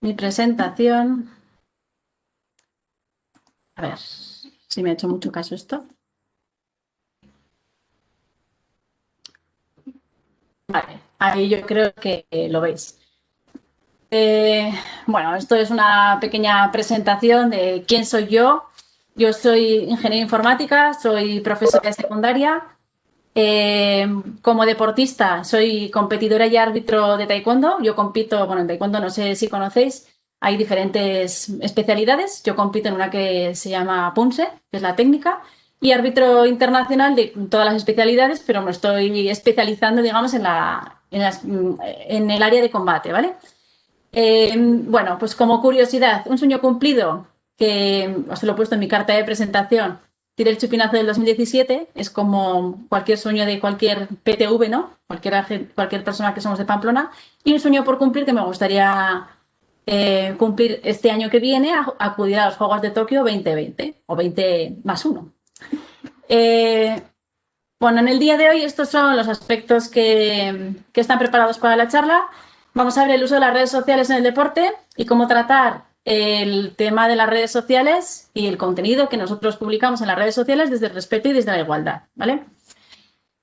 mi presentación. A ver si me ha hecho mucho caso esto. Vale, ahí yo creo que lo veis. Eh, bueno, esto es una pequeña presentación de quién soy yo. Yo soy ingeniera informática, soy profesora de secundaria. Eh, como deportista soy competidora y árbitro de taekwondo. Yo compito, bueno, en taekwondo no sé si conocéis, hay diferentes especialidades. Yo compito en una que se llama Punse, que es la técnica, y árbitro internacional de todas las especialidades, pero me estoy especializando, digamos, en, la, en, el área de combate, ¿vale? Eh, bueno, pues como curiosidad, un sueño cumplido que os lo he puesto en mi carta de presentación, tiré el chupinazo del 2017, es como cualquier sueño de cualquier PTV, ¿no? Cualquier, persona que somos de Pamplona, y un sueño por cumplir que me gustaría eh, cumplir este año que viene, acudir a los Juegos de Tokio 2020 o 20 más 1. Eh, bueno, en el día de hoy estos son los aspectos que están preparados para la charla. Vamos a ver el uso de las redes sociales en el deporte y cómo tratar el tema de las redes sociales y el contenido que nosotros publicamos en las redes sociales desde el respeto y desde la igualdad, ¿vale?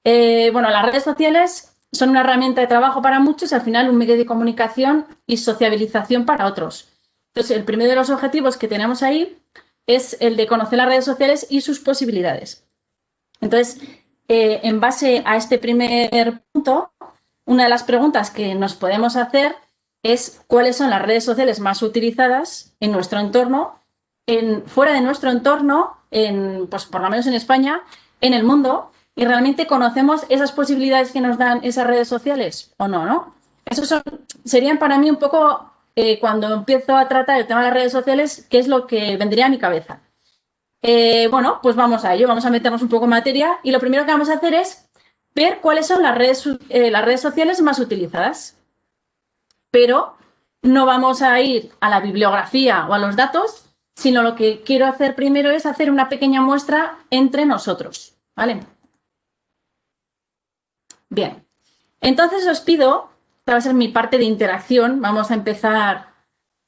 Eh, bueno, las redes sociales son una herramienta de trabajo para muchos y al final un medio de comunicación y sociabilización para otros. Entonces, el primero de los objetivos que tenemos ahí es el de conocer las redes sociales y sus posibilidades. Entonces, eh, en base a este primer punto, una de las preguntas que nos podemos hacer es cuáles son las redes sociales más utilizadas en nuestro entorno, en, fuera de nuestro entorno, en, pues por lo menos en España, en el mundo, y realmente conocemos esas posibilidades que nos dan esas redes sociales o no, ¿no? Esos son, serían para mí un poco, eh, cuando empiezo a tratar el tema de las redes sociales, qué es lo que vendría a mi cabeza. Eh, bueno, pues vamos a ello, vamos a meternos un poco en materia y lo primero que vamos a hacer es ver cuáles son las redes, eh, las redes sociales más utilizadas pero no vamos a ir a la bibliografía o a los datos, sino lo que quiero hacer primero es hacer una pequeña muestra entre nosotros, ¿vale? Bien, entonces os pido, esta va a ser mi parte de interacción, vamos a empezar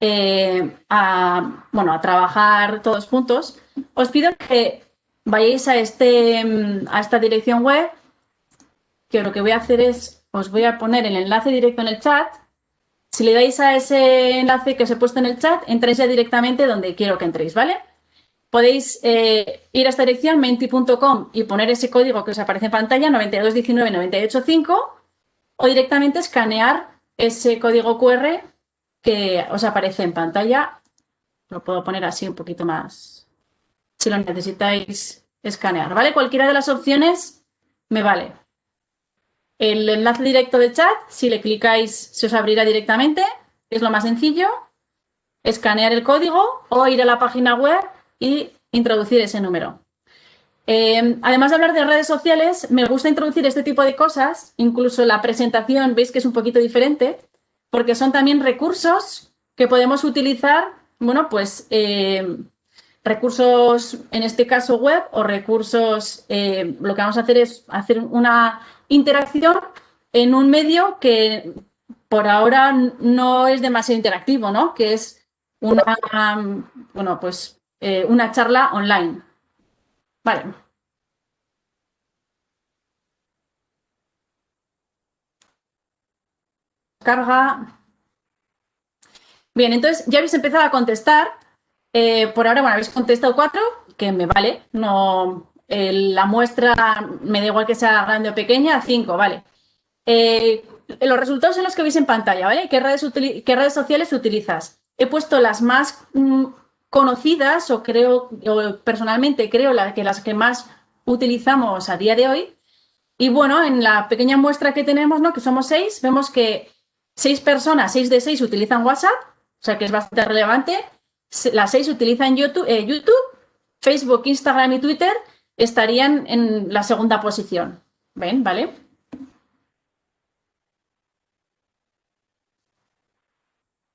eh, a, bueno, a trabajar todos juntos. Os pido que vayáis a, este, a esta dirección web, que lo que voy a hacer es, os voy a poner el enlace directo en el chat, si le dais a ese enlace que os he puesto en el chat, entréis ya directamente donde quiero que entréis, ¿vale? Podéis eh, ir a esta dirección, menti.com, y poner ese código que os aparece en pantalla, 9219985, o directamente escanear ese código QR que os aparece en pantalla. Lo puedo poner así un poquito más, si lo necesitáis escanear, ¿vale? Cualquiera de las opciones me vale. El enlace directo de chat, si le clicáis, se os abrirá directamente. Es lo más sencillo. Escanear el código o ir a la página web y introducir ese número. Eh, además de hablar de redes sociales, me gusta introducir este tipo de cosas. Incluso la presentación, veis que es un poquito diferente, porque son también recursos que podemos utilizar, bueno, pues eh, recursos, en este caso web, o recursos, eh, lo que vamos a hacer es hacer una interacción en un medio que por ahora no es demasiado interactivo, ¿no? Que es una, bueno, pues, eh, una charla online. Vale. Carga. Bien, entonces ya habéis empezado a contestar. Eh, por ahora, bueno, habéis contestado cuatro, que me vale, no, la muestra, me da igual que sea grande o pequeña, 5, vale. Eh, los resultados son los que veis en pantalla, ¿vale? ¿Qué redes, sociales utilizas? He puesto las más mm, conocidas o creo, o personalmente creo que las que más utilizamos a día de hoy. Y bueno, en la pequeña muestra que tenemos, ¿no? que somos seis, vemos que seis personas, seis de seis utilizan WhatsApp, o sea que es bastante relevante. Las seis utilizan YouTube, eh, YouTube Facebook, Instagram y Twitter estarían en la segunda posición. ¿Ven? ¿Vale?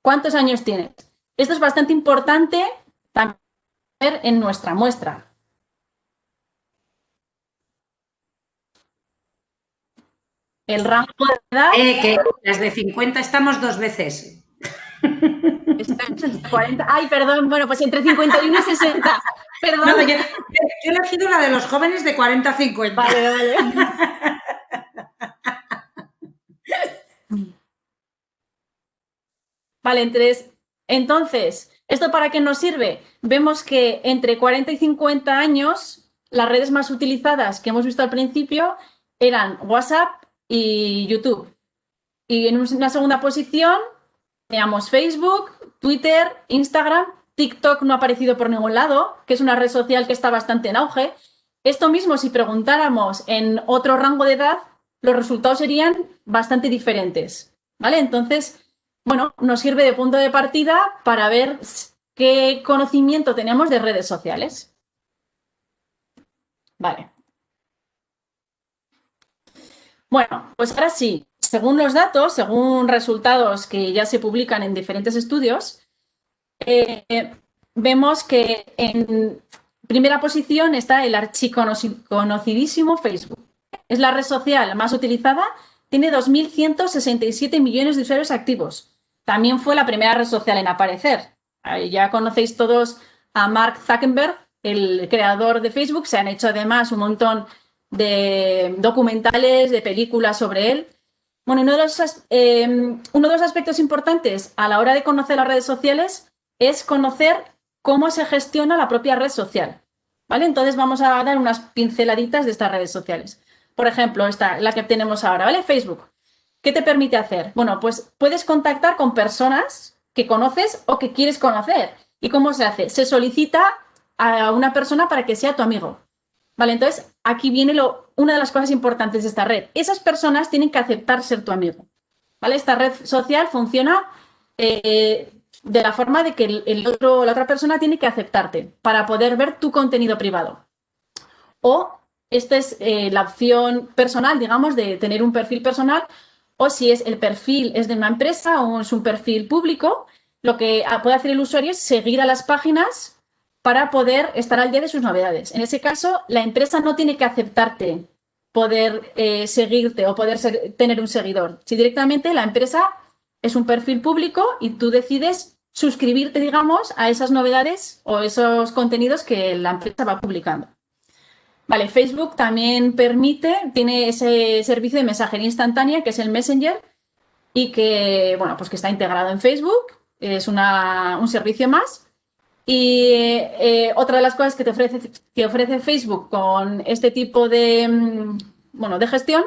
¿Cuántos años tienes? Esto es bastante importante también en nuestra muestra. El rango de edad... Eh, que las de 50 estamos dos veces. Entre 40. Ay, perdón, bueno, pues entre 51 y 60. Perdón. No, yo, he elegido la de los jóvenes de 40 a 50. Vale, vale. Vale, entonces, entonces, ¿esto para qué nos sirve? Vemos que entre 40 y 50 años, las redes más utilizadas que hemos visto al principio eran WhatsApp y YouTube. Y en una segunda posición teníamos Facebook, Twitter, Instagram, TikTok no ha aparecido por ningún lado, que es una red social que está bastante en auge. Esto mismo, si preguntáramos en otro rango de edad, los resultados serían bastante diferentes. ¿Vale? Entonces, bueno, nos sirve de punto de partida para ver qué conocimiento tenemos de redes sociales. Vale. Bueno, pues ahora sí, según los datos, según resultados que ya se publican en diferentes estudios, eh, vemos que en primera posición está el archiconocidísimo Facebook. Es la red social más utilizada, tiene 2.167 millones de usuarios activos. También fue la primera red social en aparecer. Ya conocéis todos a Mark Zuckerberg, el creador de Facebook. Se han hecho además un montón de documentales, de películas sobre él. Bueno, uno de, los, eh, uno de los aspectos importantes a la hora de conocer las redes sociales es conocer cómo se gestiona la propia red social. ¿Vale? Entonces vamos a dar unas pinceladitas de estas redes sociales. Por ejemplo, esta, la que tenemos ahora, ¿vale? Facebook. ¿Qué te permite hacer? Bueno, pues puedes contactar con personas que conoces o que quieres conocer. ¿Y cómo se hace? Se solicita a una persona para que sea tu amigo. ¿Vale? Entonces, aquí viene lo, una de las cosas importantes de esta red. Esas personas tienen que aceptar ser tu amigo. ¿Vale? Esta red social funciona eh, de la forma de que el otro, la otra persona tiene que aceptarte para poder ver tu contenido privado. O esta es eh, la opción personal, digamos, de tener un perfil personal o si es el perfil es de una empresa o es un perfil público, lo que puede hacer el usuario es seguir a las páginas para poder estar al día de sus novedades. En ese caso, la empresa no tiene que aceptarte poder eh, seguirte o poder tener un seguidor. Si directamente la empresa es un perfil público y tú decides suscribirte, digamos, a esas novedades o esos contenidos que la empresa va publicando. Vale, Facebook también permite, tiene ese servicio de mensajería instantánea que es el Messenger y que, bueno, pues que está integrado en Facebook, es un servicio más. Y eh, otra de las cosas que te ofrece, que ofrece Facebook con este tipo de, mm, bueno, de gestión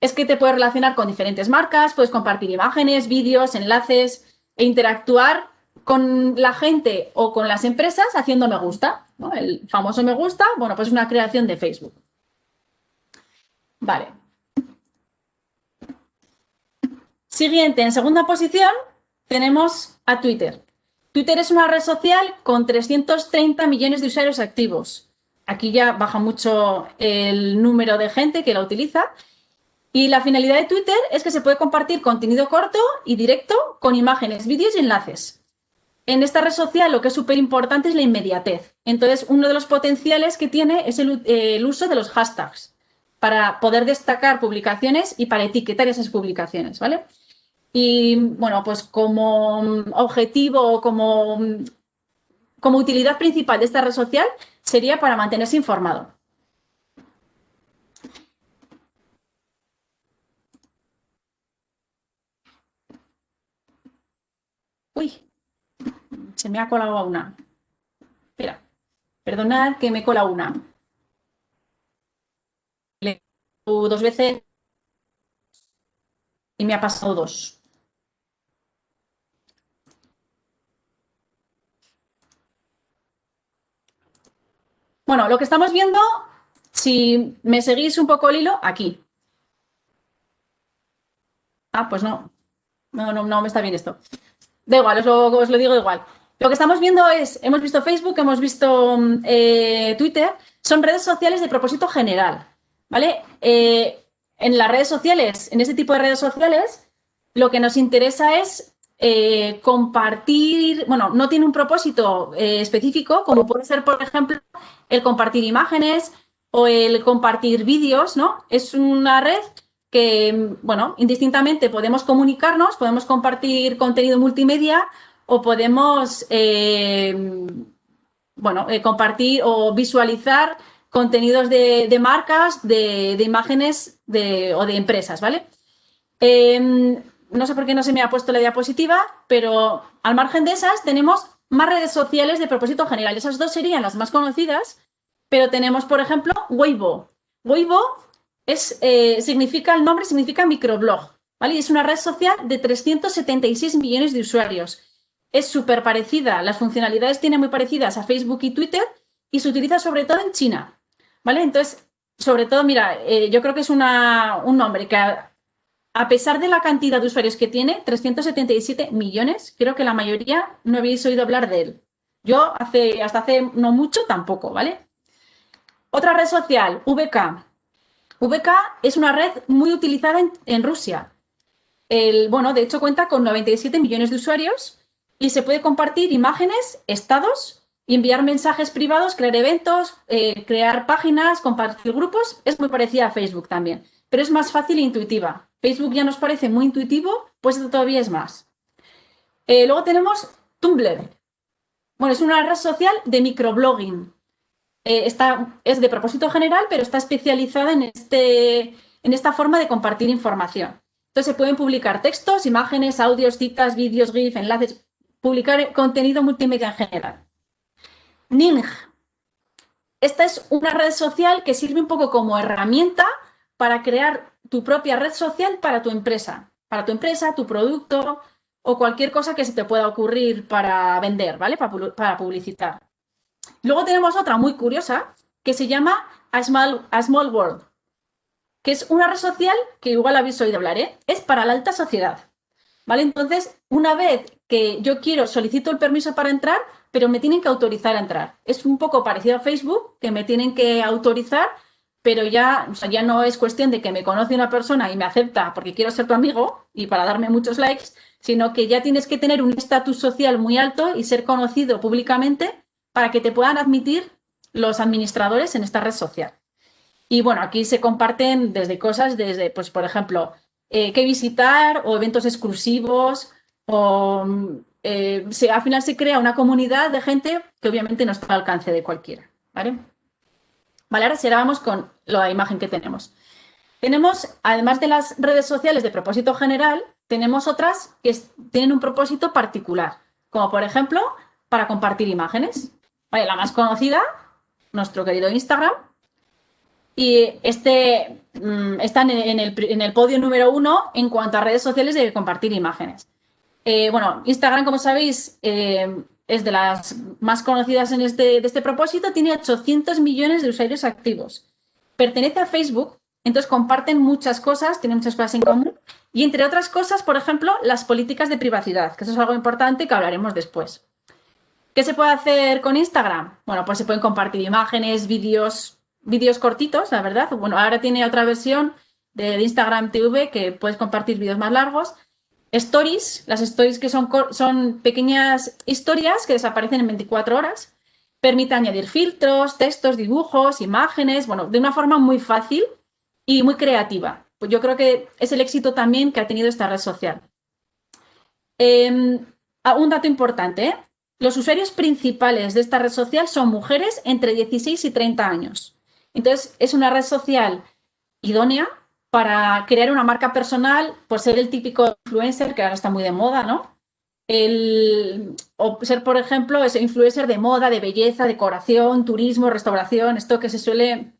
es que te puedes relacionar con diferentes marcas, puedes compartir imágenes, vídeos, enlaces e interactuar con la gente o con las empresas haciendo me gusta. El famoso me gusta, bueno, pues es una creación de Facebook. Vale. Siguiente, en segunda posición tenemos a Twitter. Twitter es una red social con 330 millones de usuarios activos. Aquí ya baja mucho el número de gente que la utiliza. Y la finalidad de Twitter es que se puede compartir contenido corto y directo con imágenes, vídeos y enlaces en esta red social lo que es súper importante es la inmediatez. Entonces, uno de los potenciales que tiene es el, uso de los hashtags para poder destacar publicaciones y para etiquetar esas publicaciones, ¿vale? Y bueno, pues como objetivo como, como utilidad principal de esta red social sería para mantenerse informado. Uy, se me ha colado una. Espera, perdonad que me cola una. Le dos veces y me ha pasado dos. Bueno, lo que estamos viendo, si me seguís un poco el hilo, aquí. Ah, pues no. No, no, no me está bien esto. Da igual, os lo, digo igual. Lo que estamos viendo es, hemos visto Facebook, hemos visto eh, Twitter, son redes sociales de propósito general, ¿vale? Eh, en las redes sociales, en este tipo de redes sociales, lo que nos interesa es eh, compartir, bueno, no tiene un propósito específico, como puede ser, por ejemplo, el compartir imágenes o el compartir vídeos, ¿no? Es una red que, bueno, indistintamente podemos comunicarnos, podemos compartir contenido multimedia o podemos, eh, bueno, eh, compartir o visualizar contenidos de, marcas, de, imágenes o de empresas, ¿vale? Em, no sé por qué no se me ha puesto la diapositiva, pero al margen de esas tenemos más redes sociales de propósito general. Esas dos serían las más conocidas, pero tenemos, por ejemplo, Weibo. Weibo es, eh, significa, el nombre significa microblog, ¿vale? Es una red social de 376 millones de usuarios. Es súper parecida, las funcionalidades tienen muy parecidas a Facebook y Twitter y se utiliza sobre todo en China, ¿vale? Entonces, sobre todo, mira, eh, yo creo que es un nombre que pesar de la cantidad de usuarios que tiene, 377 millones, creo que la mayoría no habéis oído hablar de él. Yo hace, hasta hace no mucho tampoco, ¿vale? Otra red social, VK. VK es una red muy utilizada en, Rusia. El, bueno, de hecho cuenta con 97 millones de usuarios y se puede compartir imágenes, estados enviar mensajes privados, crear eventos, eh, crear páginas, compartir grupos. Es muy parecida a Facebook también, pero es más fácil e intuitiva. Facebook ya nos parece muy intuitivo, pues esto todavía es más. Eh, luego tenemos Tumblr. Bueno, es una red social de microblogging. Eh, es de propósito general, pero está especializada en, este, en esta forma de compartir información. Entonces se pueden publicar textos, imágenes, audios, citas, vídeos, GIF, enlaces, publicar contenido multimedia en general. Ning. Esta es una red social que sirve un poco como herramienta para crear tu propia red social para tu empresa, para tu empresa, tu producto o cualquier cosa que se te pueda ocurrir para vender, ¿vale? Para, publicitar. Luego tenemos otra muy curiosa que se llama A Small, A Small World, que es una red social que igual habéis oído hablar, ¿eh? Es para la alta sociedad, ¿vale? Entonces, una vez que yo quiero, solicito el permiso para entrar, pero me tienen que autorizar a entrar. Es un poco parecido a Facebook, que me tienen que autorizar, pero ya, ya no es cuestión de que me conoce una persona y me acepta porque quiero ser tu amigo y para darme muchos likes, sino que ya tienes que tener un estatus social muy alto y ser conocido públicamente para que te puedan admitir los administradores en esta red social. Y bueno, aquí se comparten desde cosas, desde, pues, por ejemplo, eh, qué visitar o eventos exclusivos o eh, al final se crea una comunidad de gente que obviamente no está al alcance de cualquiera. ¿vale? Vale, ahora si ahora vamos con la imagen que tenemos. Tenemos, además de las redes sociales de propósito general, tenemos otras que tienen un propósito particular, como por ejemplo para compartir imágenes. Vale, la más conocida, nuestro querido Instagram. Y este mm, está en el, en el podio número uno en cuanto a redes sociales de compartir imágenes. Eh, bueno, Instagram, como sabéis, eh, es de las más conocidas en este, de este propósito, tiene 800 millones de usuarios activos. Pertenece a Facebook, entonces comparten muchas cosas, tienen muchas cosas en común y entre otras cosas, por ejemplo, las políticas de privacidad, que eso es algo importante que hablaremos después. ¿Qué se puede hacer con Instagram? Bueno, pues se pueden compartir imágenes, vídeos, vídeos cortitos, la verdad. Bueno, ahora tiene otra versión de Instagram TV que puedes compartir vídeos más largos stories, las stories que son, pequeñas historias que desaparecen en 24 horas, permite añadir filtros, textos, dibujos, imágenes, bueno, de una forma muy fácil y muy creativa. Pues yo creo que es el éxito también que ha tenido esta red social. Em, un dato importante, ¿eh? los usuarios principales de esta red social son mujeres entre 16 y 30 años. Entonces, es una red social idónea para crear una marca personal, por ser el típico influencer, que ahora está muy de moda, ¿no? El, o ser, por ejemplo, ese influencer de moda, de belleza, decoración, turismo, restauración, esto que se suele,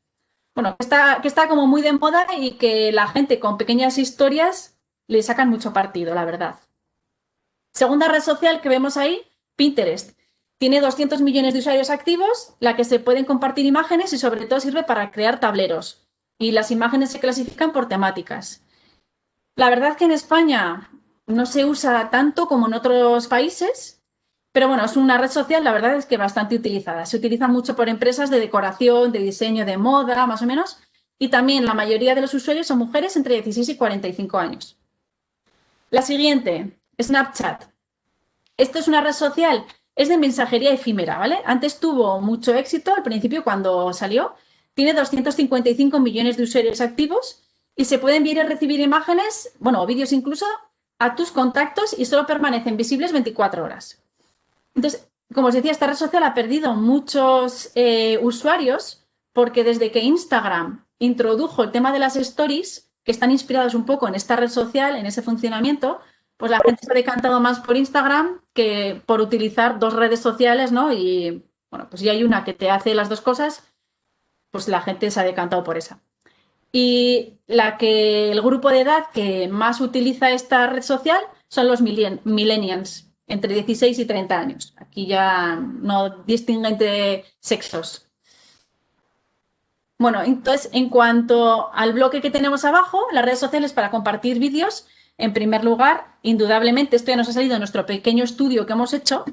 bueno, que está, que está como muy de moda y que la gente con pequeñas historias le sacan mucho partido, la verdad. Segunda red social que vemos ahí, Pinterest. Tiene 200 millones de usuarios activos, la que se pueden compartir imágenes y sobre todo sirve para crear tableros y las imágenes se clasifican por temáticas. La verdad es que en España no se usa tanto como en otros países, pero bueno, es una red social, la verdad es que bastante utilizada. Se utiliza mucho por empresas de decoración, de diseño, de moda, más o menos, y también la mayoría de los usuarios son mujeres entre 16 y 45 años. La siguiente, Snapchat. Esto es una red social, es de mensajería efímera, ¿vale? Antes tuvo mucho éxito al principio cuando salió, tiene 255 millones de usuarios activos y se pueden enviar y recibir imágenes, bueno, o vídeos incluso, a tus contactos y solo permanecen visibles 24 horas. Entonces, como os decía, esta red social ha perdido muchos eh, usuarios porque desde que Instagram introdujo el tema de las stories, que están inspirados un poco en esta red social, en ese funcionamiento, pues la gente se ha decantado más por Instagram que por utilizar dos redes sociales, ¿no? Y bueno, pues si hay una que te hace las dos cosas, pues la gente se ha decantado por esa. Y la que el grupo de edad que más utiliza esta red social son los millennials, entre 16 y 30 años. Aquí ya no distinguen entre sexos. Bueno, entonces, en cuanto al bloque que tenemos abajo, las redes sociales para compartir vídeos, en primer lugar, indudablemente, esto ya nos ha salido en nuestro pequeño estudio que hemos hecho,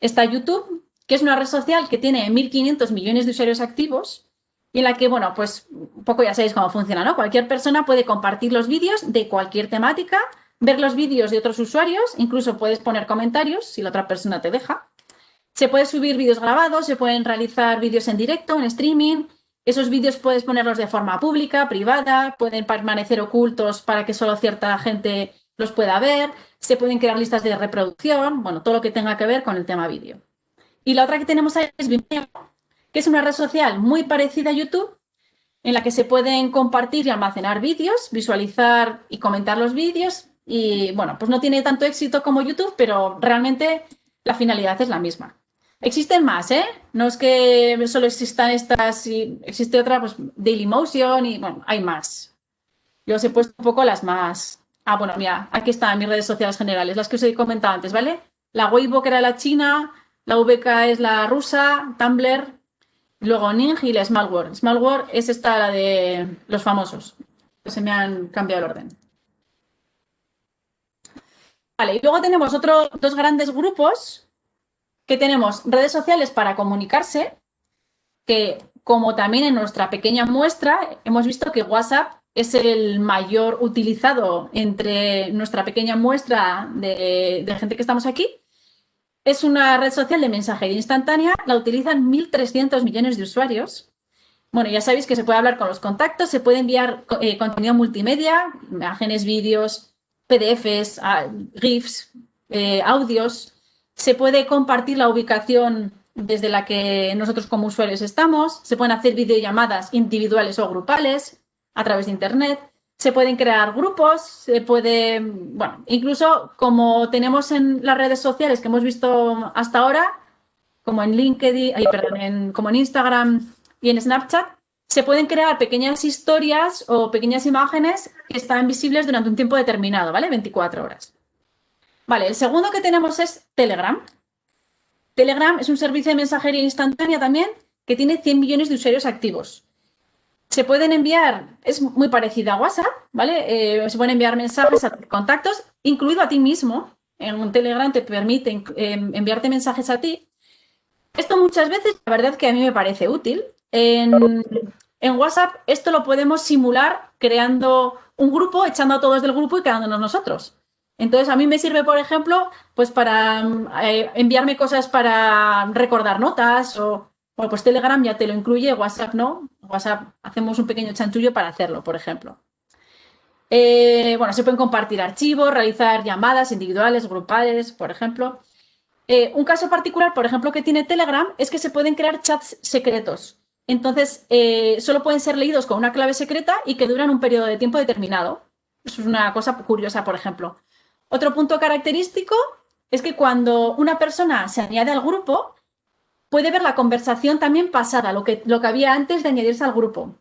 está YouTube, que es una red social que tiene 1.500 millones de usuarios activos y en la que, bueno, pues un poco ya sabéis cómo funciona, ¿no? Cualquier persona puede compartir los vídeos de cualquier temática, ver los vídeos de otros usuarios, incluso puedes poner comentarios si la otra persona te deja. Se puede subir vídeos grabados, se pueden realizar vídeos en directo, en streaming, esos vídeos puedes ponerlos de forma pública, privada, pueden permanecer ocultos para que solo cierta gente los pueda ver, se pueden crear listas de reproducción, bueno, todo lo que tenga que ver con el tema vídeo. Y la otra que tenemos ahí es Vimeo, es una red social muy parecida a YouTube, en la que se pueden compartir y almacenar vídeos, visualizar y comentar los vídeos. Y bueno, pues no tiene tanto éxito como YouTube, pero realmente la finalidad es la misma. Existen más, ¿eh? No es que solo existan estas, y existe otra, pues Dailymotion y bueno, hay más. Yo os he puesto un poco las más. Ah, bueno, mira, aquí están mis redes sociales generales, las que os he comentado antes, ¿vale? La Weibo, que era la china, la VK es la rusa, Tumblr, luego Ning y la Smallworld. Smallworld es esta, la de los famosos. Se me han cambiado el orden. Vale, y luego tenemos otros dos grandes grupos que tenemos redes sociales para comunicarse, que como también en nuestra pequeña muestra hemos visto que WhatsApp es el mayor utilizado entre nuestra pequeña muestra de, gente que estamos aquí. Es una red social de mensajería instantánea, la utilizan 1.300 millones de usuarios. Bueno, ya sabéis que se puede hablar con los contactos, se puede enviar eh, contenido multimedia, imágenes, vídeos, PDFs, ah, GIFs, eh, audios, se puede compartir la ubicación desde la que nosotros como usuarios estamos, se pueden hacer videollamadas individuales o grupales a través de Internet, se pueden crear grupos, se puede, bueno, incluso como tenemos en las redes sociales que hemos visto hasta ahora, como en LinkedIn, perdón, como en Instagram y en Snapchat, se pueden crear pequeñas historias o pequeñas imágenes que están visibles durante un tiempo determinado, ¿vale? 24 horas. Vale, el segundo que tenemos es Telegram. Telegram es un servicio de mensajería instantánea también que tiene 100 millones de usuarios activos. Se pueden enviar, es muy parecida a WhatsApp, ¿vale? Eh, se pueden enviar mensajes a contactos, incluido a ti mismo. En un Telegram te permite em, enviarte mensajes a ti. Esto muchas veces, la verdad que a mí me parece útil. En, en WhatsApp esto lo podemos simular creando un grupo, echando a todos del grupo y quedándonos nosotros. Entonces, a mí me sirve, por ejemplo, pues para eh, enviarme cosas para recordar notas o, pues Telegram ya te lo incluye, WhatsApp no. WhatsApp hacemos un pequeño chanchullo para hacerlo, por ejemplo. Eh, bueno, se pueden compartir archivos, realizar llamadas individuales, grupales, por ejemplo. Eh, un caso particular, por ejemplo, que tiene Telegram es que se pueden crear chats secretos. Entonces, solo pueden ser leídos con una clave secreta y que duran un periodo de tiempo determinado. Es una cosa curiosa, por ejemplo. Otro punto característico es que cuando una persona se añade al grupo, puede ver la conversación también pasada, lo que, lo que había antes de añadirse al grupo.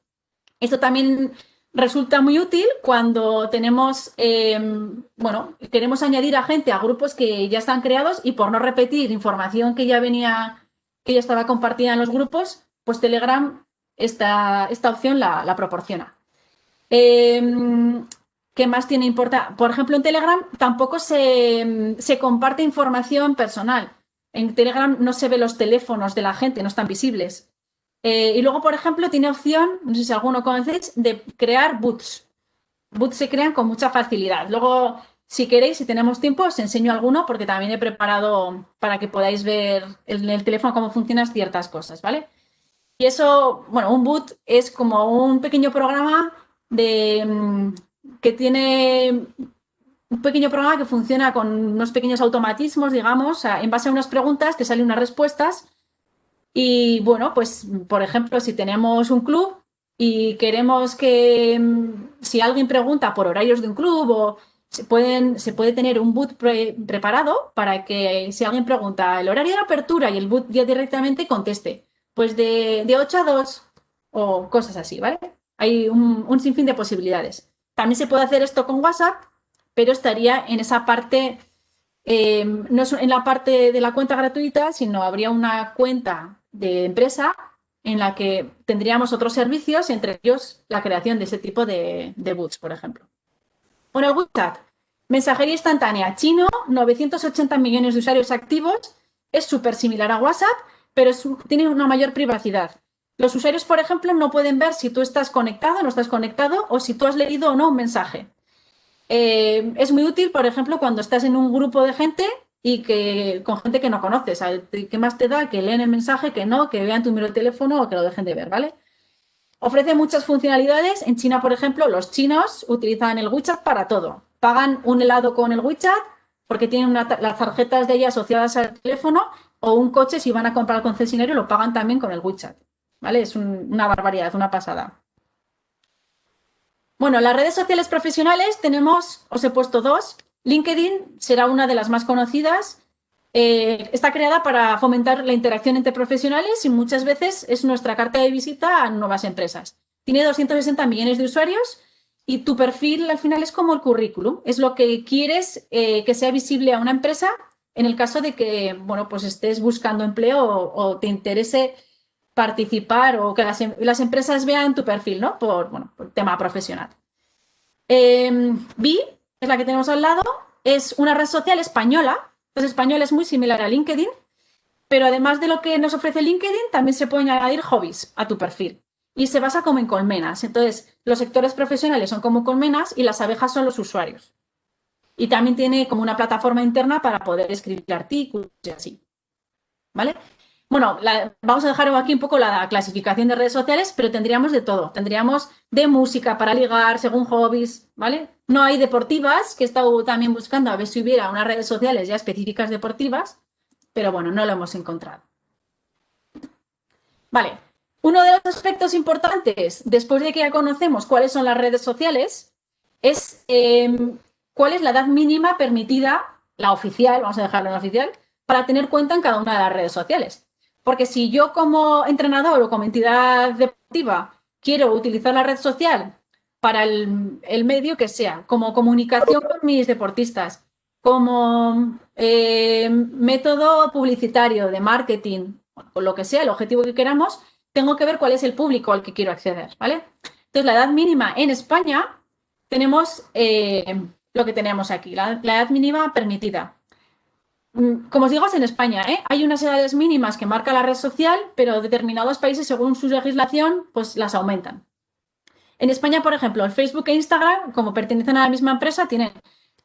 Esto también resulta muy útil cuando tenemos, em, bueno, queremos añadir a gente a grupos que ya están creados y por no repetir información que ya venía, que ya estaba compartida en los grupos, pues Telegram esta, esta opción la, proporciona. Em, ¿Qué más tiene importancia? Por ejemplo, en Telegram tampoco se, comparte información personal. En Telegram no se ve los teléfonos de la gente, no están visibles. Eh, y luego, por ejemplo, tiene opción, no sé si alguno conocéis, de crear boots. Boots se crean con mucha facilidad. Luego, si queréis, si tenemos tiempo, os enseño alguno porque también he preparado para que podáis ver en el teléfono cómo funcionan ciertas cosas, ¿vale? Y eso, bueno, un boot es como un pequeño programa de, mm, que tiene un pequeño programa que funciona con unos pequeños automatismos, digamos, en base a unas preguntas te salen unas respuestas y bueno, pues por ejemplo, si tenemos un club y queremos que mm, si alguien pregunta por horarios de un club o se, pueden, se puede tener un boot preparado para que si alguien pregunta el horario de apertura y el boot ya directamente conteste, pues de, de 8 a 2 o cosas así, ¿vale? Hay un, sinfín de posibilidades. También se puede hacer esto con WhatsApp, pero estaría en esa parte, eh, no en la parte de la cuenta gratuita, sino habría una cuenta de empresa en la que tendríamos otros servicios, entre ellos la creación de ese tipo de, de boots, por ejemplo. Bueno, WhatsApp, mensajería instantánea chino, 980 millones de usuarios activos, es súper similar a WhatsApp, pero tiene una mayor privacidad. Los usuarios, por ejemplo, no pueden ver si tú estás conectado o no estás conectado o si tú has leído o no un mensaje. Eh, es muy útil, por ejemplo, cuando estás en un grupo de gente y que con gente que no conoces. ¿Qué más te da? Que leen el mensaje, que no, que vean tu número de teléfono o que lo dejen de ver, ¿vale? Ofrece muchas funcionalidades. En China, por ejemplo, los chinos utilizan el WeChat para todo. Pagan un helado con el WeChat porque tienen las tarjetas de ella asociadas al teléfono o un coche si van a comprar al concesionario lo pagan también con el WeChat. ¿Vale? Es una barbaridad, una pasada. Bueno, las redes sociales profesionales tenemos, os he puesto dos. LinkedIn será una de las más conocidas. Eh, está creada para fomentar la interacción entre profesionales y muchas veces es nuestra carta de visita a nuevas empresas. Tiene 260 millones de usuarios y tu perfil al final es como el currículum. Es lo que quieres eh, que sea visible a una empresa en el caso de que bueno, pues estés buscando empleo o, te interese participar o que las, las, empresas vean tu perfil ¿no? por, bueno, por tema profesional. Eh, es la que tenemos al lado, es una red social española. Pues español es muy similar a LinkedIn, pero además de lo que nos ofrece LinkedIn, también se pueden añadir hobbies a tu perfil. Y se basa como en colmenas. Entonces, los sectores profesionales son como colmenas y las abejas son los usuarios. Y también tiene como una plataforma interna para poder escribir artículos y así. ¿Vale? Bueno, vamos a dejar aquí un poco la clasificación de redes sociales, pero tendríamos de todo. Tendríamos de música para ligar, según hobbies, ¿vale? No hay deportivas, que he estado también buscando a ver si hubiera unas redes sociales ya específicas deportivas, pero bueno, no lo hemos encontrado. Vale, uno de los aspectos importantes, después de que ya conocemos cuáles son las redes sociales, es em, cuál es la edad mínima permitida, la oficial, vamos a dejarlo en oficial, para tener cuenta en cada una de las redes sociales. Porque si yo como entrenador o como entidad deportiva quiero utilizar la red social para el, medio que sea, como comunicación con mis deportistas, como eh, método publicitario de marketing, o lo que sea, el objetivo que queramos, tengo que ver cuál es el público al que quiero acceder, ¿vale? Entonces, la edad mínima en España tenemos eh, lo que tenemos aquí, la edad mínima permitida. Mm, como os digo, es en España, ¿eh? Hay unas edades mínimas que marca la red social, pero determinados países, según su legislación, pues las aumentan. En España, por ejemplo, el Facebook e Instagram, como pertenecen a la misma empresa, tienen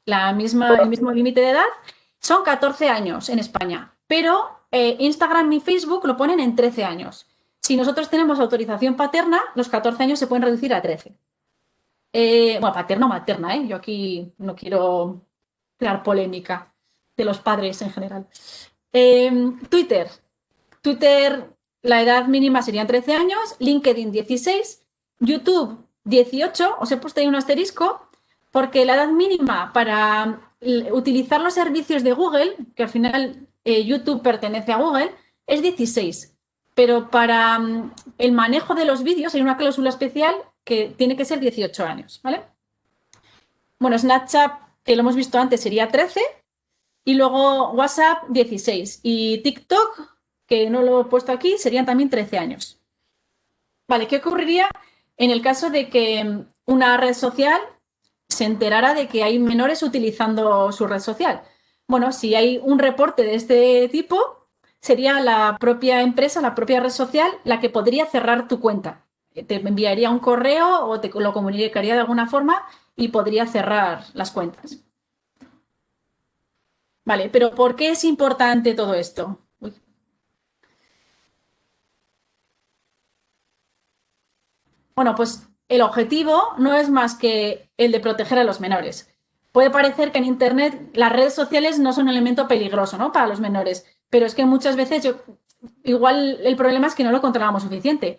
la misma, el mismo límite de edad. Son 14 años en España, pero eh, Instagram y Facebook lo ponen en 13 años. Si nosotros tenemos autorización paterna, los 14 años se pueden reducir a 13. Eh, bueno, paterna o materna. Yo aquí no quiero crear polémica de los padres en general. Em, Twitter. Twitter, la edad mínima serían 13 años, LinkedIn 16, YouTube 18, os he puesto ahí un asterisco, porque la edad mínima para utilizar los servicios de Google, que al final eh, YouTube pertenece a Google, es 16. Pero para mm, el manejo de los vídeos hay una cláusula especial que tiene que ser 18 años, ¿vale? Bueno, Snapchat, que lo hemos visto antes, sería 13 y luego WhatsApp 16 y TikTok, que no lo he puesto aquí, serían también 13 años. Vale, ¿qué ocurriría en el caso de que una red social se enterara de que hay menores utilizando su red social? Bueno, si hay un reporte de este tipo, sería la propia empresa, la propia red social, la que podría cerrar tu cuenta. Te enviaría un correo o te lo comunicaría de alguna forma y podría cerrar las cuentas. Vale, pero ¿por qué es importante todo esto? Bueno, pues el objetivo no es más que el de proteger a los menores. puede parecer que en Internet las redes sociales no son un elemento peligroso ¿no? para los menores, pero es que muchas veces yo, igual el problema es que no lo controlamos suficiente.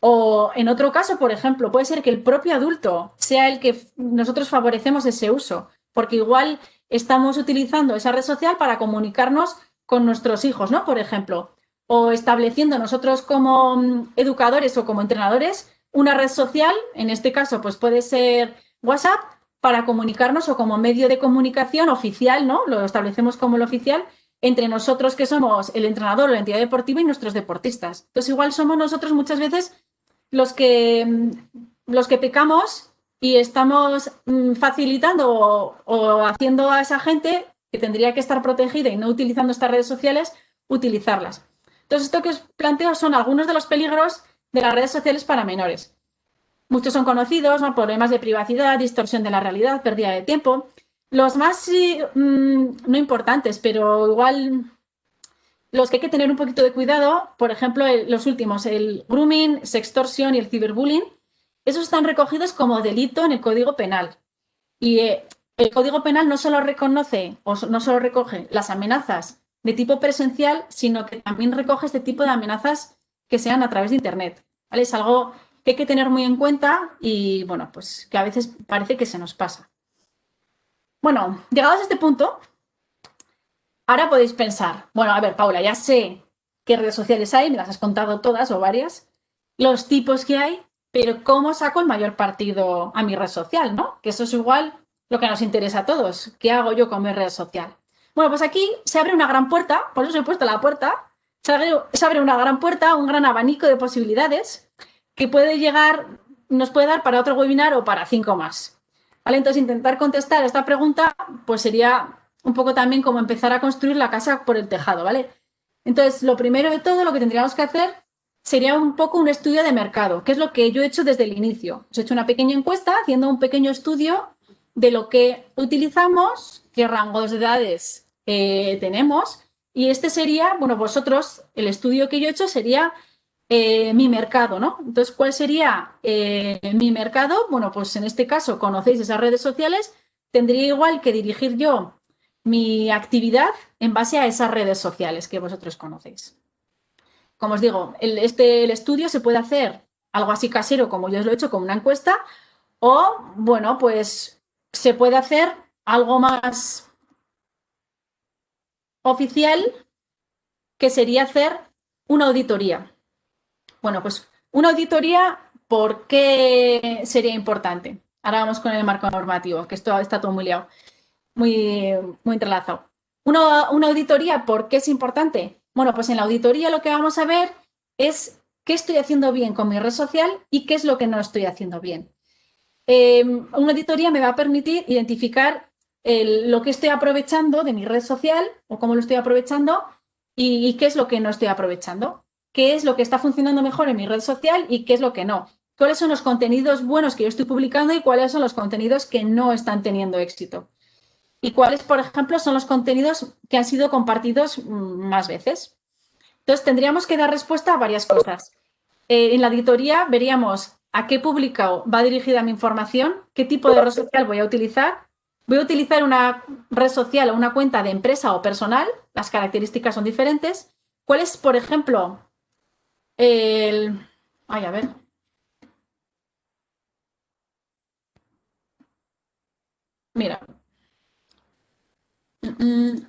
O en otro caso, por ejemplo, puede ser que el propio adulto sea el que nosotros favorecemos ese uso, porque igual estamos utilizando esa red social para comunicarnos con nuestros hijos, ¿no? Por ejemplo, o estableciendo nosotros como mm, educadores o como entrenadores una red social, en este caso, pues puede ser WhatsApp, para comunicarnos o como medio de comunicación oficial, ¿no? Lo establecemos como el oficial entre nosotros que somos el entrenador o la entidad deportiva y nuestros deportistas. Entonces, igual somos nosotros muchas veces los que, mm, los que pecamos y estamos mm, facilitando o, haciendo a esa gente que tendría que estar protegida y no utilizando estas redes sociales, utilizarlas. Entonces, esto que os planteo son algunos de los peligros de las redes sociales para menores. Muchos son conocidos, problemas de privacidad, distorsión de la realidad, pérdida de tiempo. Los más mm, no importantes, pero igual los que hay que tener un poquito de cuidado, por ejemplo, los últimos, el grooming, sextorsión y el ciberbullying, esos están recogidos como delito en el Código Penal. Y eh, el Código Penal no solo reconoce o no solo recoge las amenazas de tipo presencial, sino que también recoge este tipo de amenazas que sean a través de Internet. Es algo que hay que tener muy en cuenta y, bueno, pues que a veces parece que se nos pasa. Bueno, llegados a este punto, ahora podéis pensar, bueno, a ver, Paula, ya sé qué redes sociales hay, me las has contado todas o varias, los tipos que hay, pero ¿cómo saco el mayor partido a mi red social, no? Que eso es igual lo que nos interesa a todos. ¿Qué hago yo con mi red social? Bueno, pues aquí se abre una gran puerta, por eso he puesto la puerta, se abre, una gran puerta, un gran abanico de posibilidades que puede llegar, nos puede dar para otro webinar o para cinco más. ¿Vale? Entonces, intentar contestar esta pregunta, pues sería un poco también como empezar a construir la casa por el tejado, ¿vale? Entonces, lo primero de todo, lo que tendríamos que hacer sería un poco un estudio de mercado, que es lo que yo he hecho desde el inicio. Os he hecho una pequeña encuesta haciendo un pequeño estudio de lo que utilizamos, qué rangos de edades eh, tenemos y este sería, bueno, vosotros, el estudio que yo he hecho sería eh, mi mercado, ¿no? Entonces, ¿cuál sería eh, mi mercado? Bueno, pues en este caso conocéis esas redes sociales, tendría igual que dirigir yo mi actividad en base a esas redes sociales que vosotros conocéis. Como os digo, el, este, estudio se puede hacer algo así casero como yo os lo he hecho con una encuesta o, bueno, pues se puede hacer algo más oficial que sería hacer una auditoría. Bueno, pues una auditoría, ¿por qué sería importante? Ahora vamos con el marco normativo, que esto está todo muy liado, muy, muy entrelazado. Una auditoría, ¿por qué es importante? Bueno, pues en la auditoría lo que vamos a ver es qué estoy haciendo bien con mi red social y qué es lo que no estoy haciendo bien. Eh, una auditoría me va a permitir identificar lo que estoy aprovechando de mi red social o cómo lo estoy aprovechando y, qué es lo que no estoy aprovechando. Qué es lo que está funcionando mejor en mi red social y qué es lo que no. Cuáles son los contenidos buenos que yo estoy publicando y cuáles son los contenidos que no están teniendo éxito. Y cuáles, por ejemplo, son los contenidos que han sido compartidos mm, más veces. Entonces, tendríamos que dar respuesta a varias cosas. Eh, en la auditoría veríamos a qué público va dirigida mi información, qué tipo de red social voy a utilizar, Voy a utilizar una red social o una cuenta de empresa o personal, las características son diferentes. ¿Cuál es, por ejemplo, el... Ay, a ver. Mira.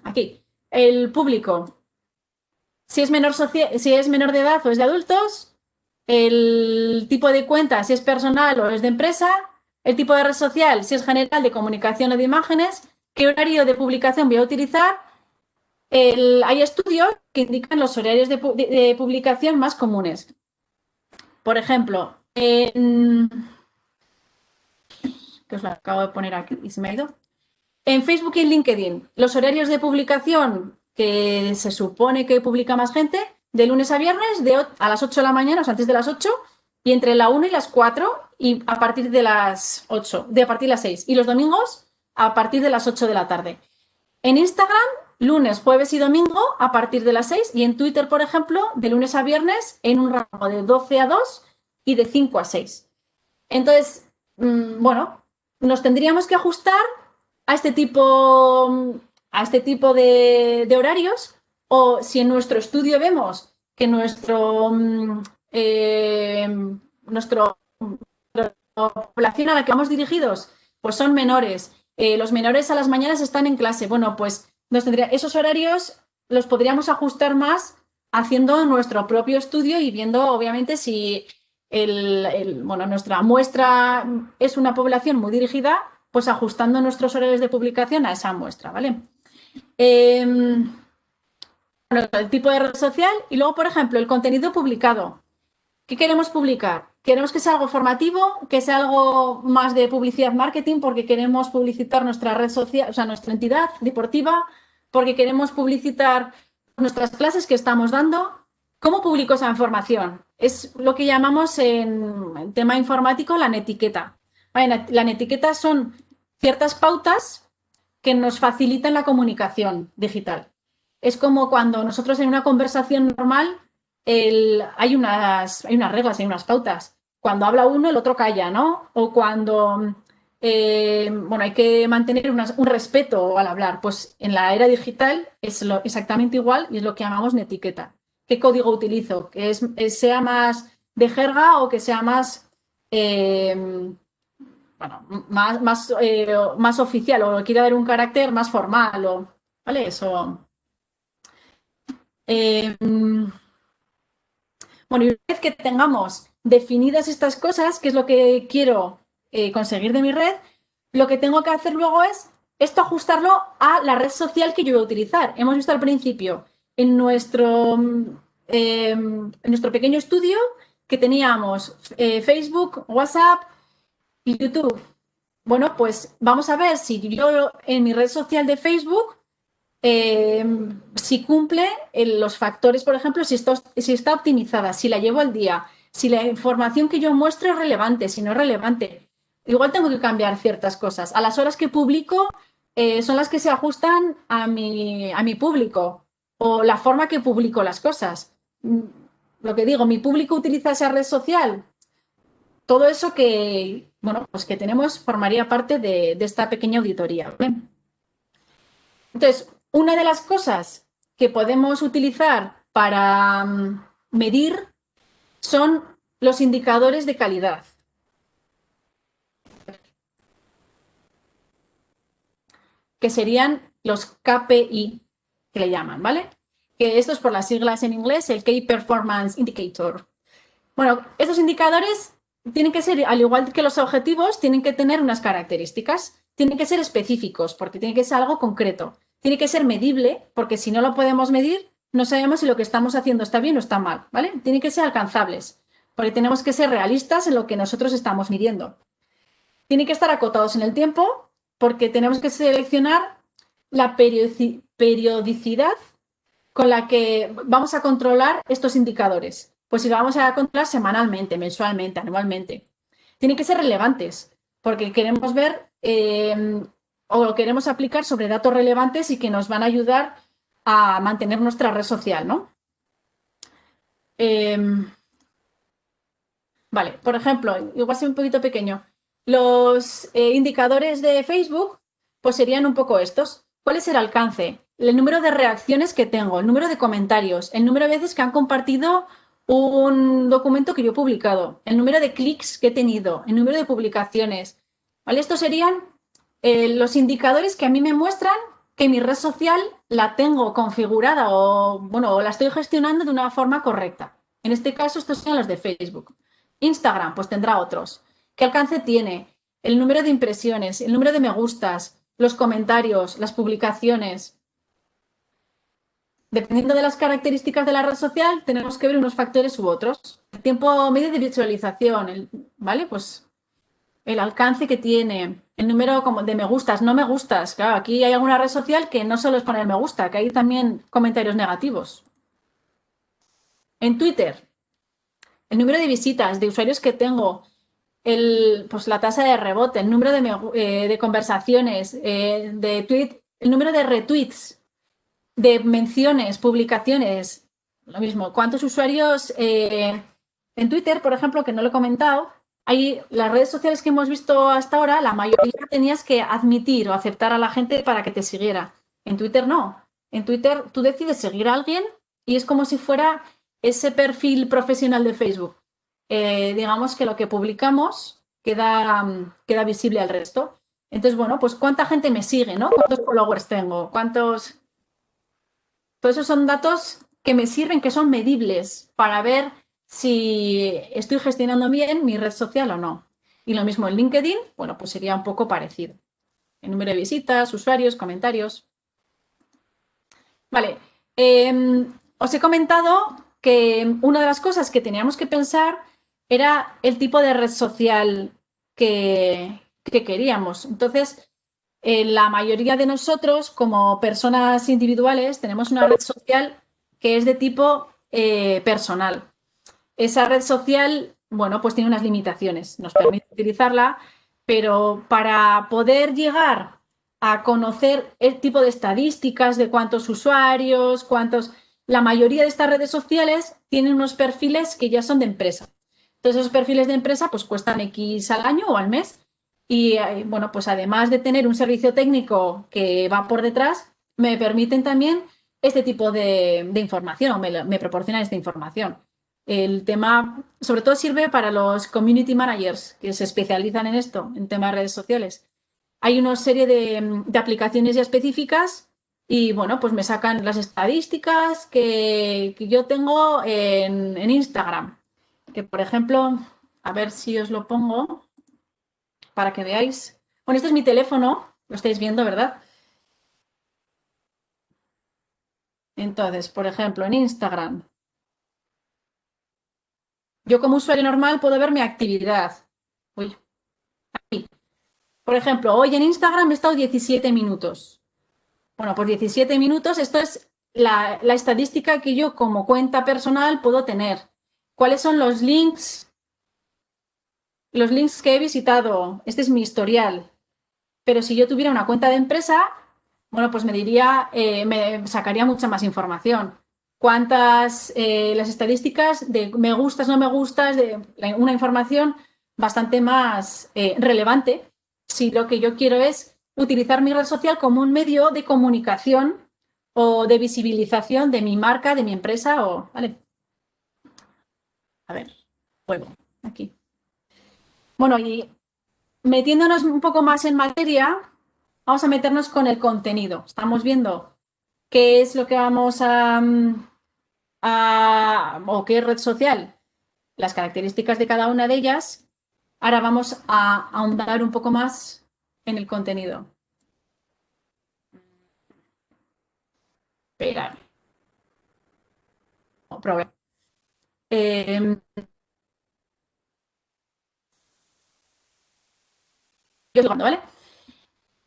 Aquí. El público. Si es, menor si es menor de edad o es de adultos, el tipo de cuenta, si es personal o es de empresa, el tipo de red social, si es general de comunicación o de imágenes, qué horario de publicación voy a utilizar. hay estudios que indican los horarios de, publicación más comunes. Por ejemplo, que os lo acabo de poner aquí y se me ha ido. En Facebook y en LinkedIn, los horarios de publicación que se supone que publica más gente, de lunes a viernes, de a las 8 de la mañana, o sea, antes de las 8, y entre la 1 y las 4 y a partir de las 8, de a partir de las 6. Y los domingos a partir de las 8 de la tarde. En Instagram, lunes, jueves y domingo a partir de las 6 y en Twitter, por ejemplo, de lunes a viernes en un rango de 12 a 2 y de 5 a 6. Entonces, mm, bueno, nos tendríamos que ajustar a este tipo, a este tipo de, horarios o si en nuestro estudio vemos que nuestro, eh, nuestro, población a la que vamos dirigidos pues son menores, eh, los menores a las mañanas están en clase, bueno, pues nos tendría, esos horarios los podríamos ajustar más haciendo nuestro propio estudio y viendo, obviamente, si el, bueno, nuestra muestra es una población muy dirigida, pues ajustando nuestros horarios de publicación a esa muestra, ¿vale? Em, el tipo de red social y luego, por ejemplo, el contenido publicado. ¿Qué queremos publicar? Queremos que sea algo formativo, que sea algo más de publicidad marketing, porque queremos publicitar nuestra red social, o sea, nuestra entidad deportiva, porque queremos publicitar nuestras clases que estamos dando. ¿Cómo publico esa información? Es lo que llamamos en, tema informático la netiqueta. La netiqueta son ciertas pautas que nos facilitan la comunicación digital. Es como cuando nosotros en una conversación normal hay, unas, hay unas reglas, hay unas pautas. Cuando habla uno, el otro calla, ¿no? O cuando eh, bueno, hay que mantener un respeto al hablar. Pues en la era digital es lo, exactamente igual y es lo que llamamos etiqueta. ¿Qué código utilizo? ¿Que sea más de jerga o que sea más, eh, bueno, más, más, eh, más, oficial o quiera dar un carácter más formal? O, ¿Vale? Eso. bueno, y una vez que tengamos definidas estas cosas, que es lo que quiero eh, conseguir de mi red, lo que tengo que hacer luego es esto ajustarlo a la red social que yo voy a utilizar. Hemos visto al principio en nuestro, em, en nuestro pequeño estudio que teníamos eh, Facebook, WhatsApp YouTube. Bueno, pues vamos a ver si yo en mi red social de Facebook, em, si cumple los factores, por ejemplo, si, esto, si está optimizada, si la llevo al día, si la información que yo muestro es relevante, si no es relevante igual tengo que cambiar ciertas cosas. A las horas que publico eh, son las que se ajustan a mi, a mi público o la forma que publico las cosas. Mm, lo que digo, mi público utiliza esa red social. Todo eso que, bueno, pues que tenemos formaría parte de, esta pequeña auditoría. Entonces, una de las cosas que podemos utilizar para mm, medir son los indicadores de calidad. que serían los KPI, que le llaman, ¿vale? Que esto es por las siglas en inglés, el Key Performance Indicator. Bueno, estos indicadores tienen que ser, al igual que los objetivos, tienen que tener unas características. Tienen que ser específicos, porque tiene que ser algo concreto. Tiene que ser medible, porque si no lo podemos medir, no sabemos si lo que estamos haciendo está bien o está mal, ¿vale? Tienen que ser alcanzables, porque tenemos que ser realistas en lo que nosotros estamos midiendo. Tienen que estar acotados en el tiempo, porque tenemos que seleccionar la periodicidad con la que vamos a controlar estos indicadores. Pues si lo vamos a controlar semanalmente, mensualmente, anualmente. Tienen que ser relevantes, porque queremos ver em, o queremos aplicar sobre datos relevantes y que nos van a ayudar a mantener nuestra red social, ¿no? Em, vale, por ejemplo, igual soy un poquito pequeño. Los eh, indicadores de Facebook pues serían un poco estos. ¿Cuál es el alcance? El número de reacciones que tengo, el número de comentarios, el número de veces que han compartido un documento que yo he publicado, el número de clics que he tenido, el número de publicaciones. ¿Vale? Estos serían eh, los indicadores que a mí me muestran que mi red social la tengo configurada o, bueno, o la estoy gestionando de una forma correcta. En este caso, estos son los de Facebook. Instagram, pues tendrá otros qué alcance tiene, el número de impresiones, el número de me gustas, los comentarios, las publicaciones. Dependiendo de las características de la red social, tenemos que ver unos factores u otros. El tiempo medio de visualización, ¿vale? Pues el alcance que tiene, el número de me gustas, no me gustas. Claro, aquí hay alguna red social que no solo es poner me gusta, que hay también comentarios negativos. En Twitter, el número de visitas, de usuarios que tengo, pues la tasa de rebote, el número de, eh, conversaciones, eh, de tweet, el número de retweets, de menciones, publicaciones, lo mismo. ¿Cuántos usuarios eh, en Twitter, por ejemplo, que no lo he comentado, Hay, las redes sociales que hemos visto hasta ahora, la mayoría tenías que admitir o aceptar a la gente para que te siguiera. En Twitter no. En Twitter tú decides seguir a alguien y es como si fuera ese perfil profesional de Facebook. Eh, digamos que lo que publicamos queda, queda visible al resto. Entonces, bueno, pues cuánta gente me sigue, ¿no? ¿Cuántos followers tengo? ¿Cuántos...? Todos esos son datos que me sirven, que son medibles para ver si estoy gestionando bien mi red social o no. Y lo mismo en LinkedIn, bueno, pues sería un poco parecido. El número de visitas, usuarios, comentarios. Vale, em, os he comentado que una de las cosas que teníamos que pensar era el tipo de red social que, queríamos. Entonces, la mayoría de nosotros, como personas individuales, tenemos una red social que es de tipo eh, personal. Esa red social, bueno, pues tiene unas limitaciones, nos permite utilizarla, pero para poder llegar a conocer el tipo de estadísticas de cuántos usuarios, cuántos... La mayoría de estas redes sociales tienen unos perfiles que ya son de empresa. Entonces, esos perfiles de empresa pues cuestan X al año o al mes. Y eh, bueno, pues además de tener un servicio técnico que va por detrás, me permiten también este tipo de, información o me, me, proporcionan esta información. El tema, sobre todo sirve para los community managers que se especializan en esto, en temas de redes sociales. Hay una serie de, aplicaciones ya específicas y bueno, pues me sacan las estadísticas que, yo tengo en, en, Instagram. Que por ejemplo, a ver si os lo pongo para que veáis. Bueno, este es mi teléfono, lo estáis viendo, ¿verdad? Entonces, por ejemplo, en Instagram, yo como usuario normal puedo ver mi actividad. Uy, aquí. Por ejemplo, hoy en Instagram he estado 17 minutos. Bueno, pues 17 minutos, esto es la, estadística que yo como cuenta personal puedo tener. ¿Cuáles son los links? Los links que he visitado. Este es mi historial. Pero si yo tuviera una cuenta de empresa, bueno, pues me diría, eh, me sacaría mucha más información. Cuántas, eh, las estadísticas de me gustas, no me gustas, de una información bastante más eh, relevante si lo que yo quiero es utilizar mi red social como un medio de comunicación o de visibilización de mi marca, de mi empresa o, ¿vale? A ver, juego, aquí. Bueno, y metiéndonos un poco más en materia, vamos a meternos con el contenido. Estamos viendo qué es lo que vamos a, mm, o qué red social, las características de cada una de ellas. Ahora vamos a ahondar un poco más en el contenido. Espera. Yo ¿vale?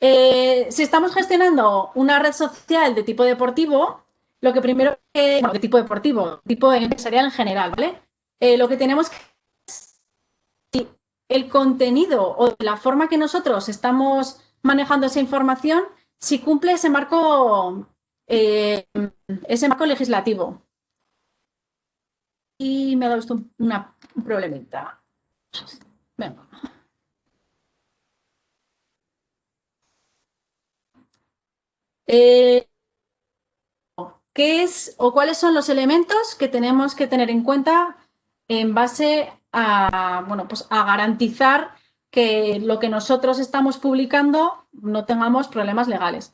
Eh, si estamos gestionando una red social de tipo deportivo, lo que primero que, bueno, de tipo deportivo, tipo empresarial en general, ¿vale? Eh, lo que tenemos que si el contenido o la forma que nosotros estamos manejando esa información, si cumple ese marco, eh, ese marco legislativo. Y me ha dado esto una, un problemita. Venga. Eh, ¿Qué es o cuáles son los elementos que tenemos que tener en cuenta en base a, bueno, pues a garantizar que lo que nosotros estamos publicando no tengamos problemas legales?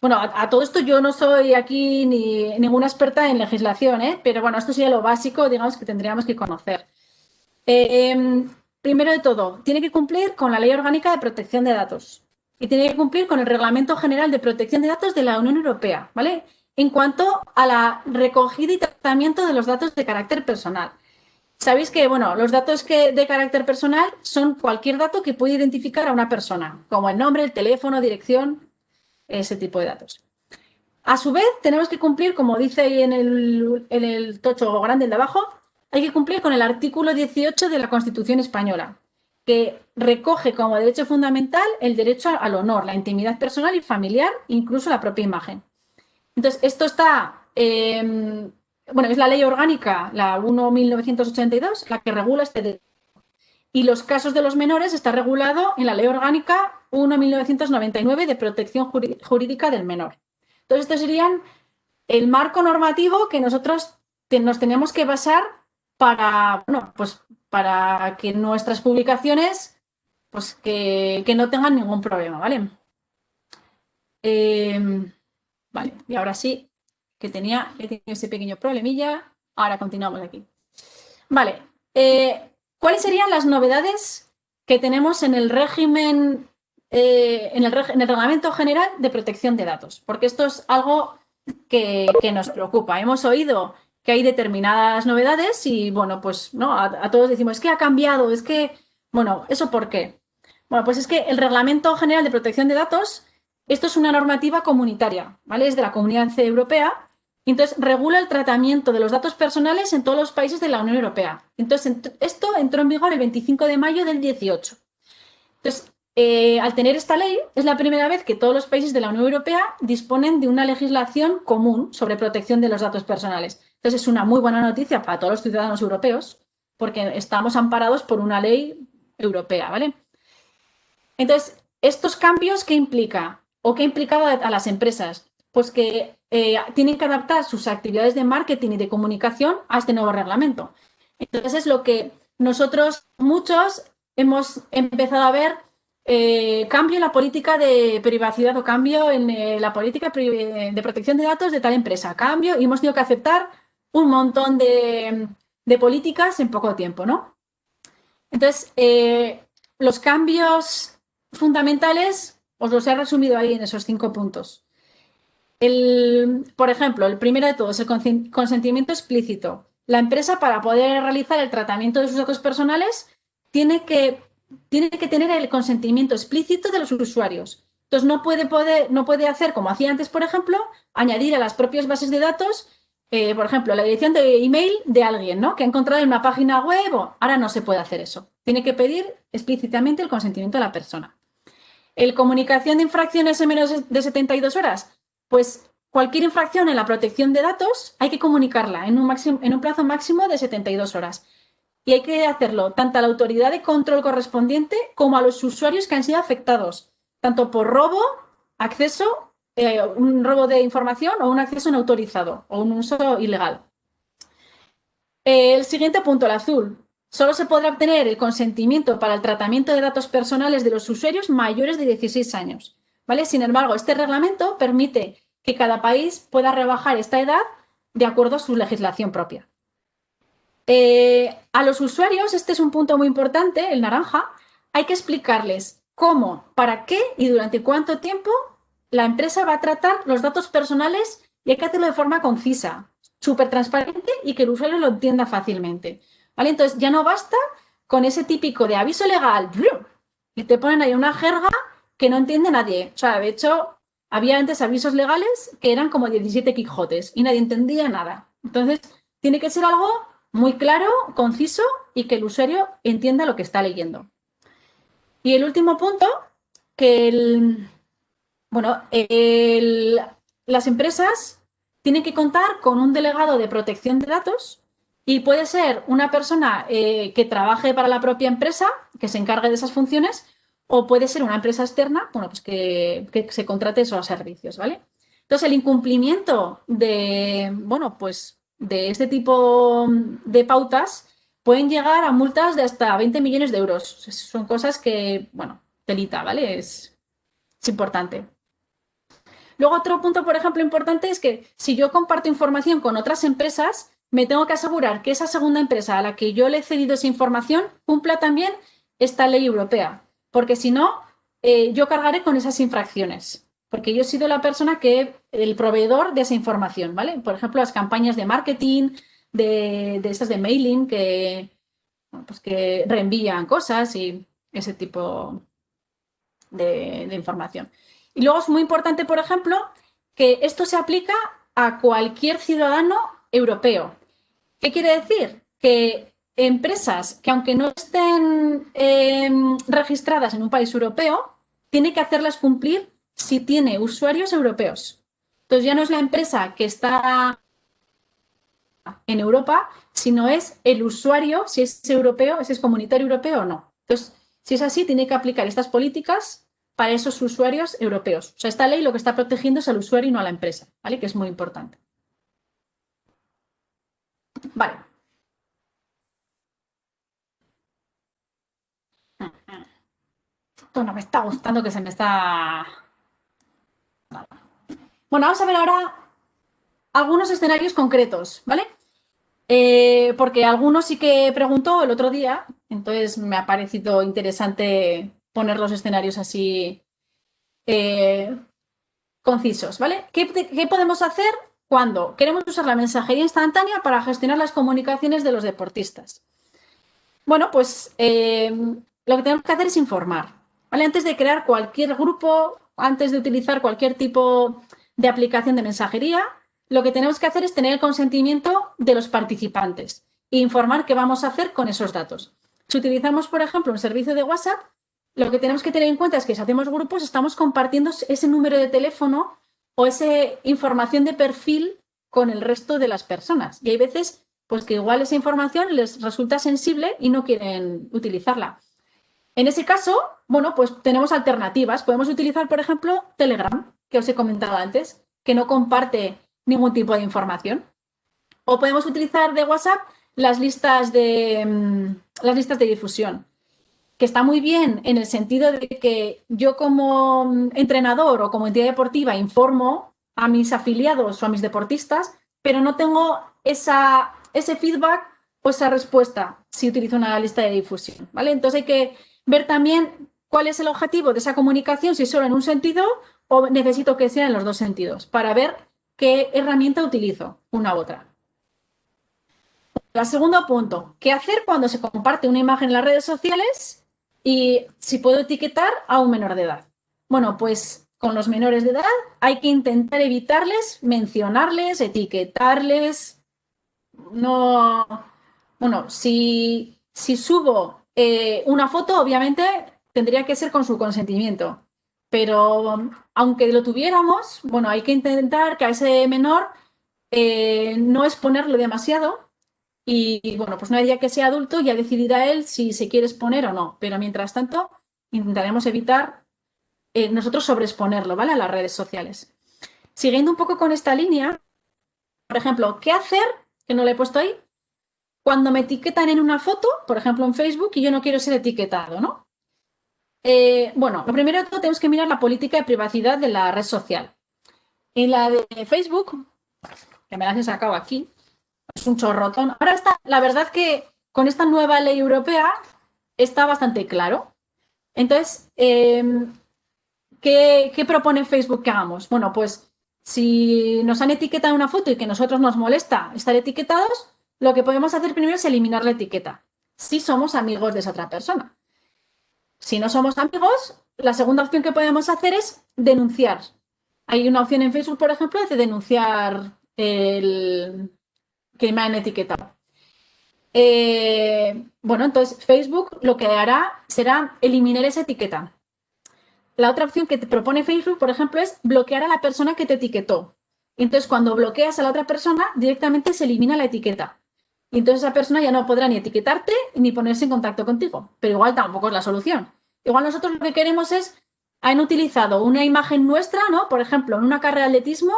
Bueno, a, todo esto yo no soy aquí ni ninguna experta en legislación, ¿eh? pero bueno, esto sería lo básico, digamos, que tendríamos que conocer. Eh, em, primero de todo, tiene que cumplir con la Ley Orgánica de Protección de Datos y tiene que cumplir con el Reglamento General de Protección de Datos de la Unión Europea, ¿vale? En cuanto a la recogida y tratamiento de los datos de carácter personal. Sabéis que, bueno, los datos que, de carácter personal son cualquier dato que puede identificar a una persona, como el nombre, el teléfono, dirección, ese tipo de datos. A su vez, tenemos que cumplir, como dice ahí en el, en el tocho grande de abajo, hay que cumplir con el artículo 18 de la Constitución española, que recoge como derecho fundamental el derecho al honor, la intimidad personal y familiar, incluso la propia imagen. Entonces, esto está, em, bueno, es la ley orgánica, la 1.1982, la que regula este derecho. y los casos de los menores está regulado en la Ley Orgánica 1-1999 de protección jurídica del menor. Entonces, estos serían el marco normativo que nosotros nos tenemos que basar para, bueno, pues para que nuestras publicaciones pues que, no tengan ningún problema, ¿vale? Em, vale, y ahora sí, que tenía, ese pequeño problemilla, ahora continuamos aquí. Vale, eh, ¿cuáles serían las novedades que tenemos en el régimen, eh, en, el, en, el, Reglamento General de Protección de Datos? Porque esto es algo que, nos preocupa. Hemos oído que hay determinadas novedades y, bueno, pues no, a, todos decimos, es que ha cambiado, es que, bueno, ¿eso por qué? Bueno, pues es que el Reglamento General de Protección de Datos, esto es una normativa comunitaria, ¿vale? Es de la Comunidad Europea, entonces regula el tratamiento de los datos personales en todos los países de la Unión Europea. Entonces, esto entró en vigor el 25 de mayo del 18. Entonces, eh, al tener esta ley, es la primera vez que todos los países de la Unión Europea disponen de una legislación común sobre protección de los datos personales. Entonces, es una muy buena noticia para todos los ciudadanos europeos, porque estamos amparados por una ley europea, ¿vale? Entonces, ¿estos cambios qué implica? ¿O qué ha implicado a las empresas? Pues que eh, tienen que adaptar sus actividades de marketing y de comunicación a este nuevo reglamento. Entonces, es lo que nosotros, muchos, hemos empezado a ver eh, cambio en la política de privacidad o cambio en eh, la política de protección de datos de tal empresa. Cambio y hemos tenido que aceptar un montón de, políticas en poco tiempo, ¿no? Entonces, eh, los cambios fundamentales os los he resumido ahí en esos cinco puntos. El, por ejemplo, el primero de todos, el consentimiento explícito. La empresa, para poder realizar el tratamiento de sus datos personales, tiene que tiene que tener el consentimiento explícito de los usuarios. Entonces, no puede, poder, no puede hacer, como hacía antes, por ejemplo, añadir a las propias bases de datos, eh, por ejemplo, la dirección de email de alguien ¿no? que ha encontrado en una página web. ahora no se puede hacer eso. Tiene que pedir explícitamente el consentimiento de la persona. ¿El comunicación de infracciones en menos de 72 horas? Pues cualquier infracción en la protección de datos hay que comunicarla en un, en un plazo máximo de 72 horas y hay que hacerlo tanto a la autoridad de control correspondiente como a los usuarios que han sido afectados, tanto por robo, acceso, eh, un robo de información o un acceso no autorizado o un uso ilegal. El siguiente punto, el azul. Solo se podrá obtener el consentimiento para el tratamiento de datos personales de los usuarios mayores de 16 años. ¿vale? Sin embargo, este reglamento permite que cada país pueda rebajar esta edad de acuerdo a su legislación propia. Eh, a los usuarios, este es un punto muy importante, el naranja, hay que explicarles cómo, para qué y durante cuánto tiempo la empresa va a tratar los datos personales y hay que hacerlo de forma concisa, súper transparente y que el usuario lo entienda fácilmente. ¿Vale? Entonces, ya no basta con ese típico de aviso legal y te ponen ahí una jerga que no entiende nadie. O sea, de hecho, había antes avisos legales que eran como 17 quijotes y nadie entendía nada. Entonces, tiene que ser algo muy claro, conciso y que el usuario entienda lo que está leyendo. Y el último punto, que el, bueno, las empresas tienen que contar con un delegado de protección de datos y puede ser una persona eh, que trabaje para la propia empresa, que se encargue de esas funciones, o puede ser una empresa externa, bueno, pues que, se contrate esos servicios, ¿vale? Entonces, el incumplimiento de, bueno, pues de este tipo de pautas pueden llegar a multas de hasta 20 millones de euros. Son cosas que, bueno, telita, ¿vale? Es importante. Luego, otro punto, por ejemplo, importante es que si yo comparto información con otras empresas, me tengo que asegurar que esa segunda empresa a la que yo le he cedido esa información cumpla también esta ley europea, porque si no, eh, yo cargaré con esas infracciones porque yo he sido la persona que, el proveedor de esa información, ¿vale? Por ejemplo, las campañas de marketing, de, de estas de mailing, que, pues que reenvían cosas y ese tipo de, de información. Y luego es muy importante, por ejemplo, que esto se aplica a cualquier ciudadano europeo. ¿Qué quiere decir? Que empresas que aunque no estén em, registradas en un país europeo, tiene que hacerlas cumplir si tiene usuarios europeos. Entonces ya no es la empresa que está en Europa, sino es el usuario, si es europeo, si es comunitario europeo o no. Entonces, si es así, tiene que aplicar estas políticas para esos usuarios europeos. O sea, esta ley lo que está protegiendo es al usuario y no a la empresa, ¿vale? Que es muy importante. Vale. Esto no me está gustando que se me está... Bueno, vamos a ver ahora algunos escenarios concretos, ¿vale? Eh, porque algunos sí que preguntó el otro día, entonces me ha parecido interesante poner los escenarios así eh, concisos, ¿vale? ¿Qué, podemos hacer cuando queremos usar la mensajería instantánea para gestionar las comunicaciones de los deportistas? Bueno, pues eh, lo que tenemos que hacer es informar, ¿vale? Antes de crear cualquier grupo, antes de utilizar cualquier tipo de aplicación de mensajería, lo que tenemos que hacer es tener el consentimiento de los participantes e informar qué vamos a hacer con esos datos. Si utilizamos, por ejemplo, un servicio de WhatsApp, lo que tenemos que tener en cuenta es que si hacemos grupos estamos compartiendo ese número de teléfono o esa información de perfil con el resto de las personas. Y hay veces pues que igual esa información les resulta sensible y no quieren utilizarla. En ese caso, bueno, pues tenemos alternativas. Podemos utilizar, por ejemplo, Telegram, que os he comentado antes, que no comparte ningún tipo de información. O podemos utilizar de WhatsApp las listas de, mm, las listas de difusión, que está muy bien en el sentido de que yo como mm, entrenador o como entidad deportiva informo a mis afiliados o a mis deportistas, pero no tengo esa, ese feedback o esa respuesta si utilizo una lista de difusión. ¿vale? Entonces hay que ver también cuál es el objetivo de esa comunicación, si solo en un sentido o necesito que sea en los dos sentidos, para ver qué herramienta utilizo, una u otra. El segundo punto, ¿qué hacer cuando se comparte una imagen en las redes sociales y si puedo etiquetar a un menor de edad? Bueno, pues con los menores de edad hay que intentar evitarles mencionarles, etiquetarles. No, bueno, si, si subo eh, una foto, obviamente tendría que ser con su consentimiento. Pero aunque lo tuviéramos, bueno, hay que intentar que a ese menor eh, no exponerlo demasiado y, bueno, pues no hay día que sea adulto, ya decidirá él si se quiere exponer o no. Pero mientras tanto, intentaremos evitar eh, nosotros sobreexponerlo, ¿vale? A las redes sociales. Siguiendo un poco con esta línea, por ejemplo, ¿qué hacer? Que no le he puesto ahí. Cuando me etiquetan en una foto, por ejemplo en Facebook, y yo no quiero ser etiquetado, ¿no? Eh, bueno, lo primero de todo tenemos que mirar la política de privacidad de la red social. En la de Facebook, que me la he sacado aquí, es un chorrotón. Ahora está, la verdad que con esta nueva ley europea está bastante claro. Entonces, em, ¿qué, ¿qué, propone Facebook que hagamos? Bueno, pues si nos han etiquetado una foto y que a nosotros nos molesta estar etiquetados, lo que podemos hacer primero es eliminar la etiqueta, si somos amigos de esa otra persona. Si no somos amigos, la segunda opción que podemos hacer es denunciar. Hay una opción en Facebook, por ejemplo, de denunciar el que me han etiquetado. Eh, bueno, entonces Facebook lo que hará será eliminar esa etiqueta. La otra opción que te propone Facebook, por ejemplo, es bloquear a la persona que te etiquetó. Entonces, cuando bloqueas a la otra persona, directamente se elimina la etiqueta. Y entonces esa persona ya no podrá ni etiquetarte ni ponerse en contacto contigo. Pero igual tampoco es la solución. Igual nosotros lo que queremos es, han utilizado una imagen nuestra, ¿no? Por ejemplo, en una carrera de atletismo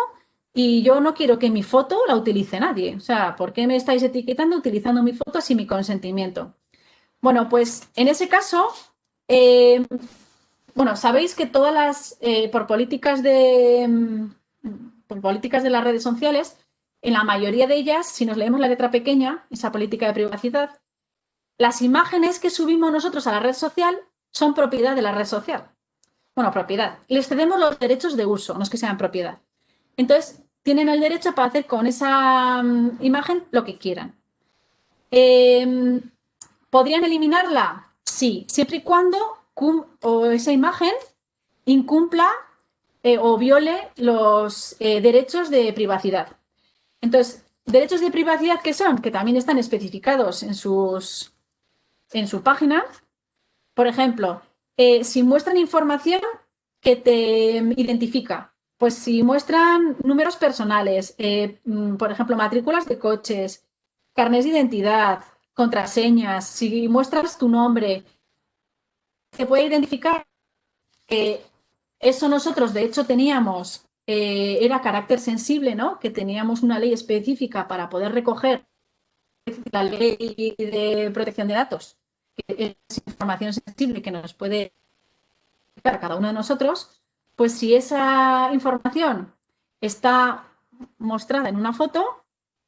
y yo no quiero que mi foto la utilice nadie. O sea, ¿por qué me estáis etiquetando utilizando mi foto sin mi consentimiento? Bueno, pues en ese caso, eh, bueno, sabéis que todas las, eh, por políticas de, mm, por políticas de las redes sociales, en la mayoría de ellas, si nos leemos la letra pequeña, esa política de privacidad, las imágenes que subimos nosotros a la red social son propiedad de la red social. Bueno, propiedad. Les cedemos los derechos de uso, no es que sean propiedad. Entonces, tienen el derecho para hacer con esa mm, imagen lo que quieran. Em, ¿Podrían eliminarla? Sí, siempre y cuando o esa imagen incumpla eh, o viole los eh, derechos de privacidad. Entonces, derechos de privacidad que son, que también están especificados en, sus, en su página. Por ejemplo, eh, si muestran información que te identifica, pues si muestran números personales, eh, mm, por ejemplo, matrículas de coches, carnes de identidad, contraseñas, si muestras tu nombre, se puede identificar que eso nosotros, de hecho, teníamos, eh, era carácter sensible, ¿no? Que teníamos una ley específica para poder recoger la ley de protección de datos, que es información sensible que nos puede a cada uno de nosotros, pues si esa información está mostrada en una foto,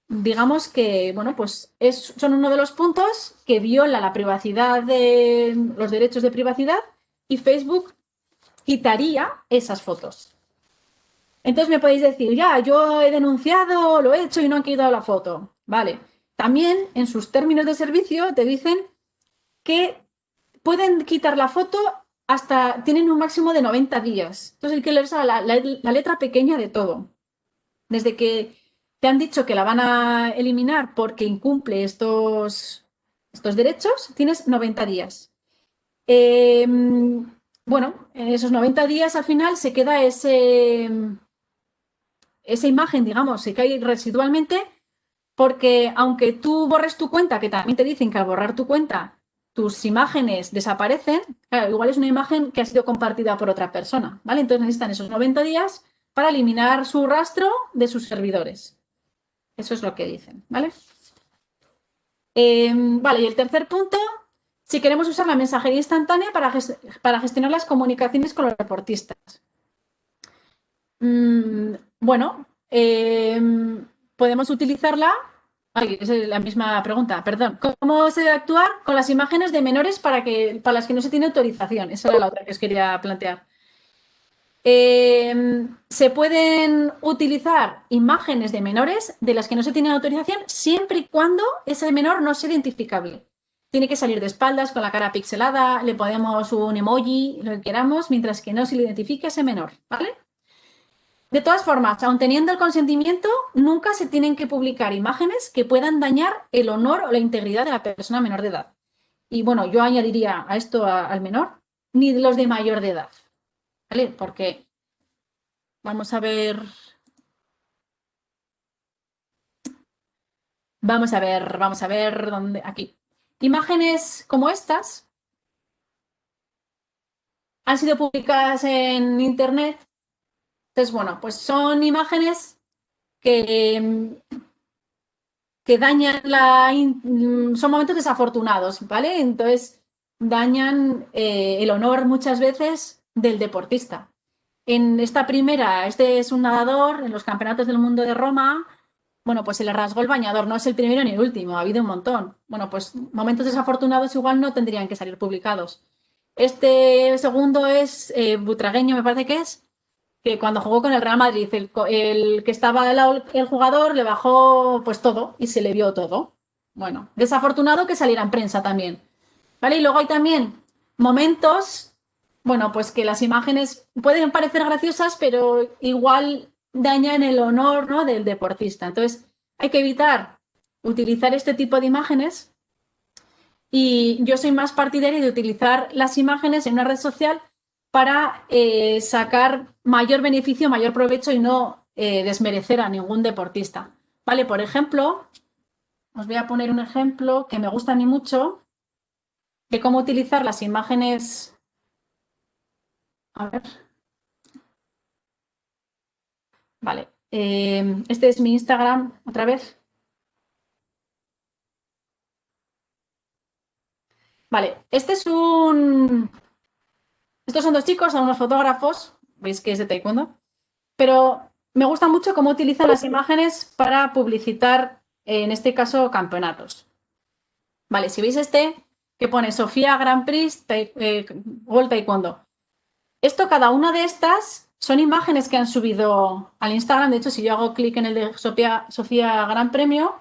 digamos que, bueno, pues es, son uno de los puntos que viola la privacidad de los derechos de privacidad y Facebook quitaría esas fotos. Entonces me podéis decir, ya, yo he denunciado, lo he hecho y no han quitado la foto. Vale. También en sus términos de servicio te dicen que pueden quitar la foto hasta, tienen un máximo de 90 días. Entonces hay que leer la, la letra pequeña de todo. Desde que te han dicho que la van a eliminar porque incumple estos, estos derechos, tienes 90 días. Em, bueno, en esos 90 días al final se queda ese, esa imagen, digamos, se cae residualmente porque aunque tú borres tu cuenta, que también te dicen que al borrar tu cuenta tus imágenes desaparecen, igual es una imagen que ha sido compartida por otra persona, ¿vale? Entonces necesitan esos 90 días para eliminar su rastro de sus servidores. Eso es lo que dicen, ¿vale? Em, vale, y el tercer punto, si queremos usar la mensajería instantánea para, para gestionar las comunicaciones con los reportistas. Mm, bueno, em, podemos utilizarla. Es la misma pregunta, perdón. ¿Cómo se debe actuar con las imágenes de menores para, que, para las que no se tiene autorización? Esa era la otra que os quería plantear. Em, se pueden utilizar imágenes de menores de las que no se tiene autorización siempre y cuando ese menor no sea identificable. Tiene que salir de espaldas con la cara pixelada, le podemos un emoji, lo que queramos, mientras que no se le identifique a ese menor, ¿vale? De todas formas, aun teniendo el consentimiento, nunca se tienen que publicar imágenes que puedan dañar el honor o la integridad de la persona menor de edad. Y bueno, yo añadiría a esto al menor, ni los de mayor de edad. ¿vale? Porque vamos a ver... Vamos a ver, vamos a ver dónde... Aquí. Imágenes como estas han sido publicadas en Internet. Entonces, bueno, pues son imágenes que, que dañan la... Son momentos desafortunados, ¿vale? Entonces, dañan eh, el honor muchas veces del deportista. En esta primera, este es un nadador en los campeonatos del mundo de Roma. Bueno, pues se le rasgó el bañador, no es el primero ni el último, ha habido un montón. Bueno, pues momentos desafortunados igual no tendrían que salir publicados. Este segundo es eh, Butragueño, me parece que es, que cuando jugó con el Real Madrid, el, que estaba el, el, jugador le bajó pues todo y se le vio todo. Bueno, desafortunado que saliera en prensa también. ¿Vale? Y luego hay también momentos bueno, pues que las imágenes pueden parecer graciosas, pero igual dañan el honor ¿no? del deportista. Entonces, hay que evitar utilizar este tipo de imágenes y yo soy más partidaria de utilizar las imágenes en una red social para eh, sacar mayor beneficio, mayor provecho y no eh, desmerecer a ningún deportista. Vale, por ejemplo, os voy a poner un ejemplo que me gusta a mí mucho de cómo utilizar las imágenes a ver. Vale. Eh, este es mi Instagram, otra vez. Vale, este es un... Estos son dos chicos, son unos fotógrafos, veis que es de taekwondo, pero me gusta mucho cómo utilizan las imágenes para publicitar, en este caso, campeonatos. Vale, si veis este, que pone Sofía Grand Prix eh, Taekwondo. Esto, cada una de estas son imágenes que han subido al Instagram. De hecho, si yo hago clic en el de Sofía, Sofía Gran Premio,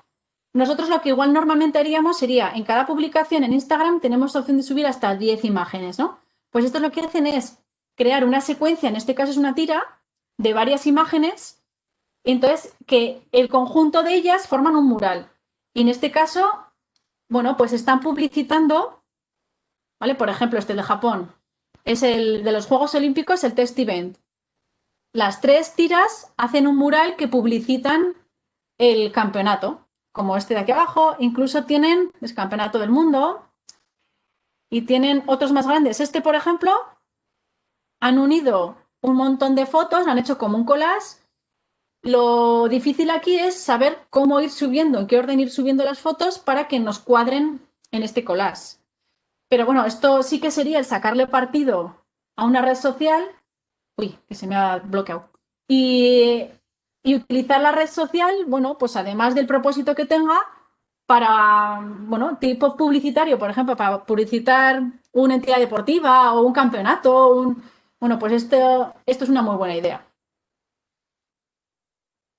nosotros lo que igual normalmente haríamos sería, en cada publicación en Instagram tenemos opción de subir hasta 10 imágenes, ¿no? Pues esto lo que hacen es crear una secuencia, en este caso es una tira, de varias imágenes, entonces que el conjunto de ellas forman un mural. Y en este caso, bueno, pues están publicitando, ¿vale? Por ejemplo, este de Japón, es el de los Juegos Olímpicos, el test event. Las tres tiras hacen un mural que publicitan el campeonato como este de aquí abajo, incluso tienen, es campeonato del mundo, y tienen otros más grandes. Este, por ejemplo, han unido un montón de fotos, han hecho como un collage. Lo difícil aquí es saber cómo ir subiendo, en qué orden ir subiendo las fotos para que nos cuadren en este collage. Pero bueno, esto sí que sería el sacarle partido a una red social. Uy, que se me ha bloqueado. Y, y utilizar la red social, bueno, pues además del propósito que tenga, para, bueno, tipo publicitario, por ejemplo, para publicitar una entidad deportiva o un campeonato, un, bueno, pues esto, esto es una muy buena idea.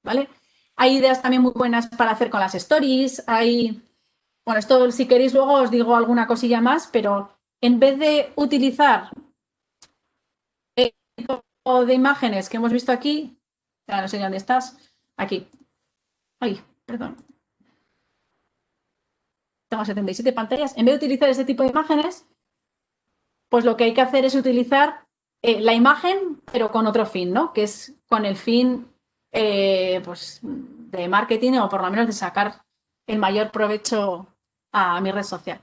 ¿Vale? Hay ideas también muy buenas para hacer con las stories, hay, bueno, esto si queréis luego os digo alguna cosilla más, pero en vez de utilizar el tipo de imágenes que hemos visto aquí, no sé dónde estás, aquí, ay, perdón, tengo 77 pantallas, en vez de utilizar este tipo de imágenes, pues lo que hay que hacer es utilizar eh, la imagen, pero con otro fin, ¿no? Que es con el fin eh, pues, de marketing o por lo menos de sacar el mayor provecho a mi red social.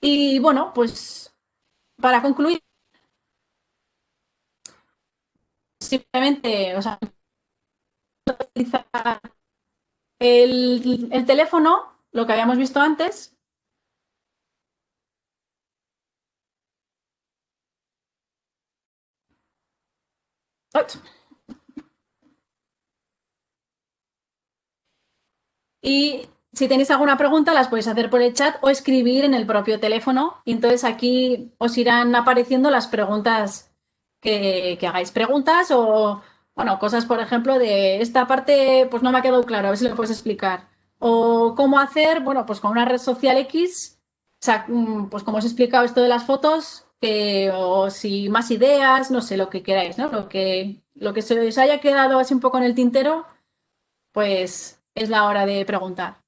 Y bueno, pues para concluir, simplemente, o sea, utilizar el, el teléfono lo que habíamos visto antes. Y si tenéis alguna pregunta, las podéis hacer por el chat o escribir en el propio teléfono. Y entonces aquí os irán apareciendo las preguntas que, que hagáis. Preguntas o, bueno, cosas, por ejemplo, de esta parte, pues no me ha quedado claro, a ver si lo puedes explicar. O cómo hacer, bueno, pues con una red social X, mm, pues como os he explicado esto de las fotos, o si más ideas, no sé, lo que queráis, ¿no? Lo que, lo que se os haya quedado así un poco en el tintero, pues es la hora de preguntar.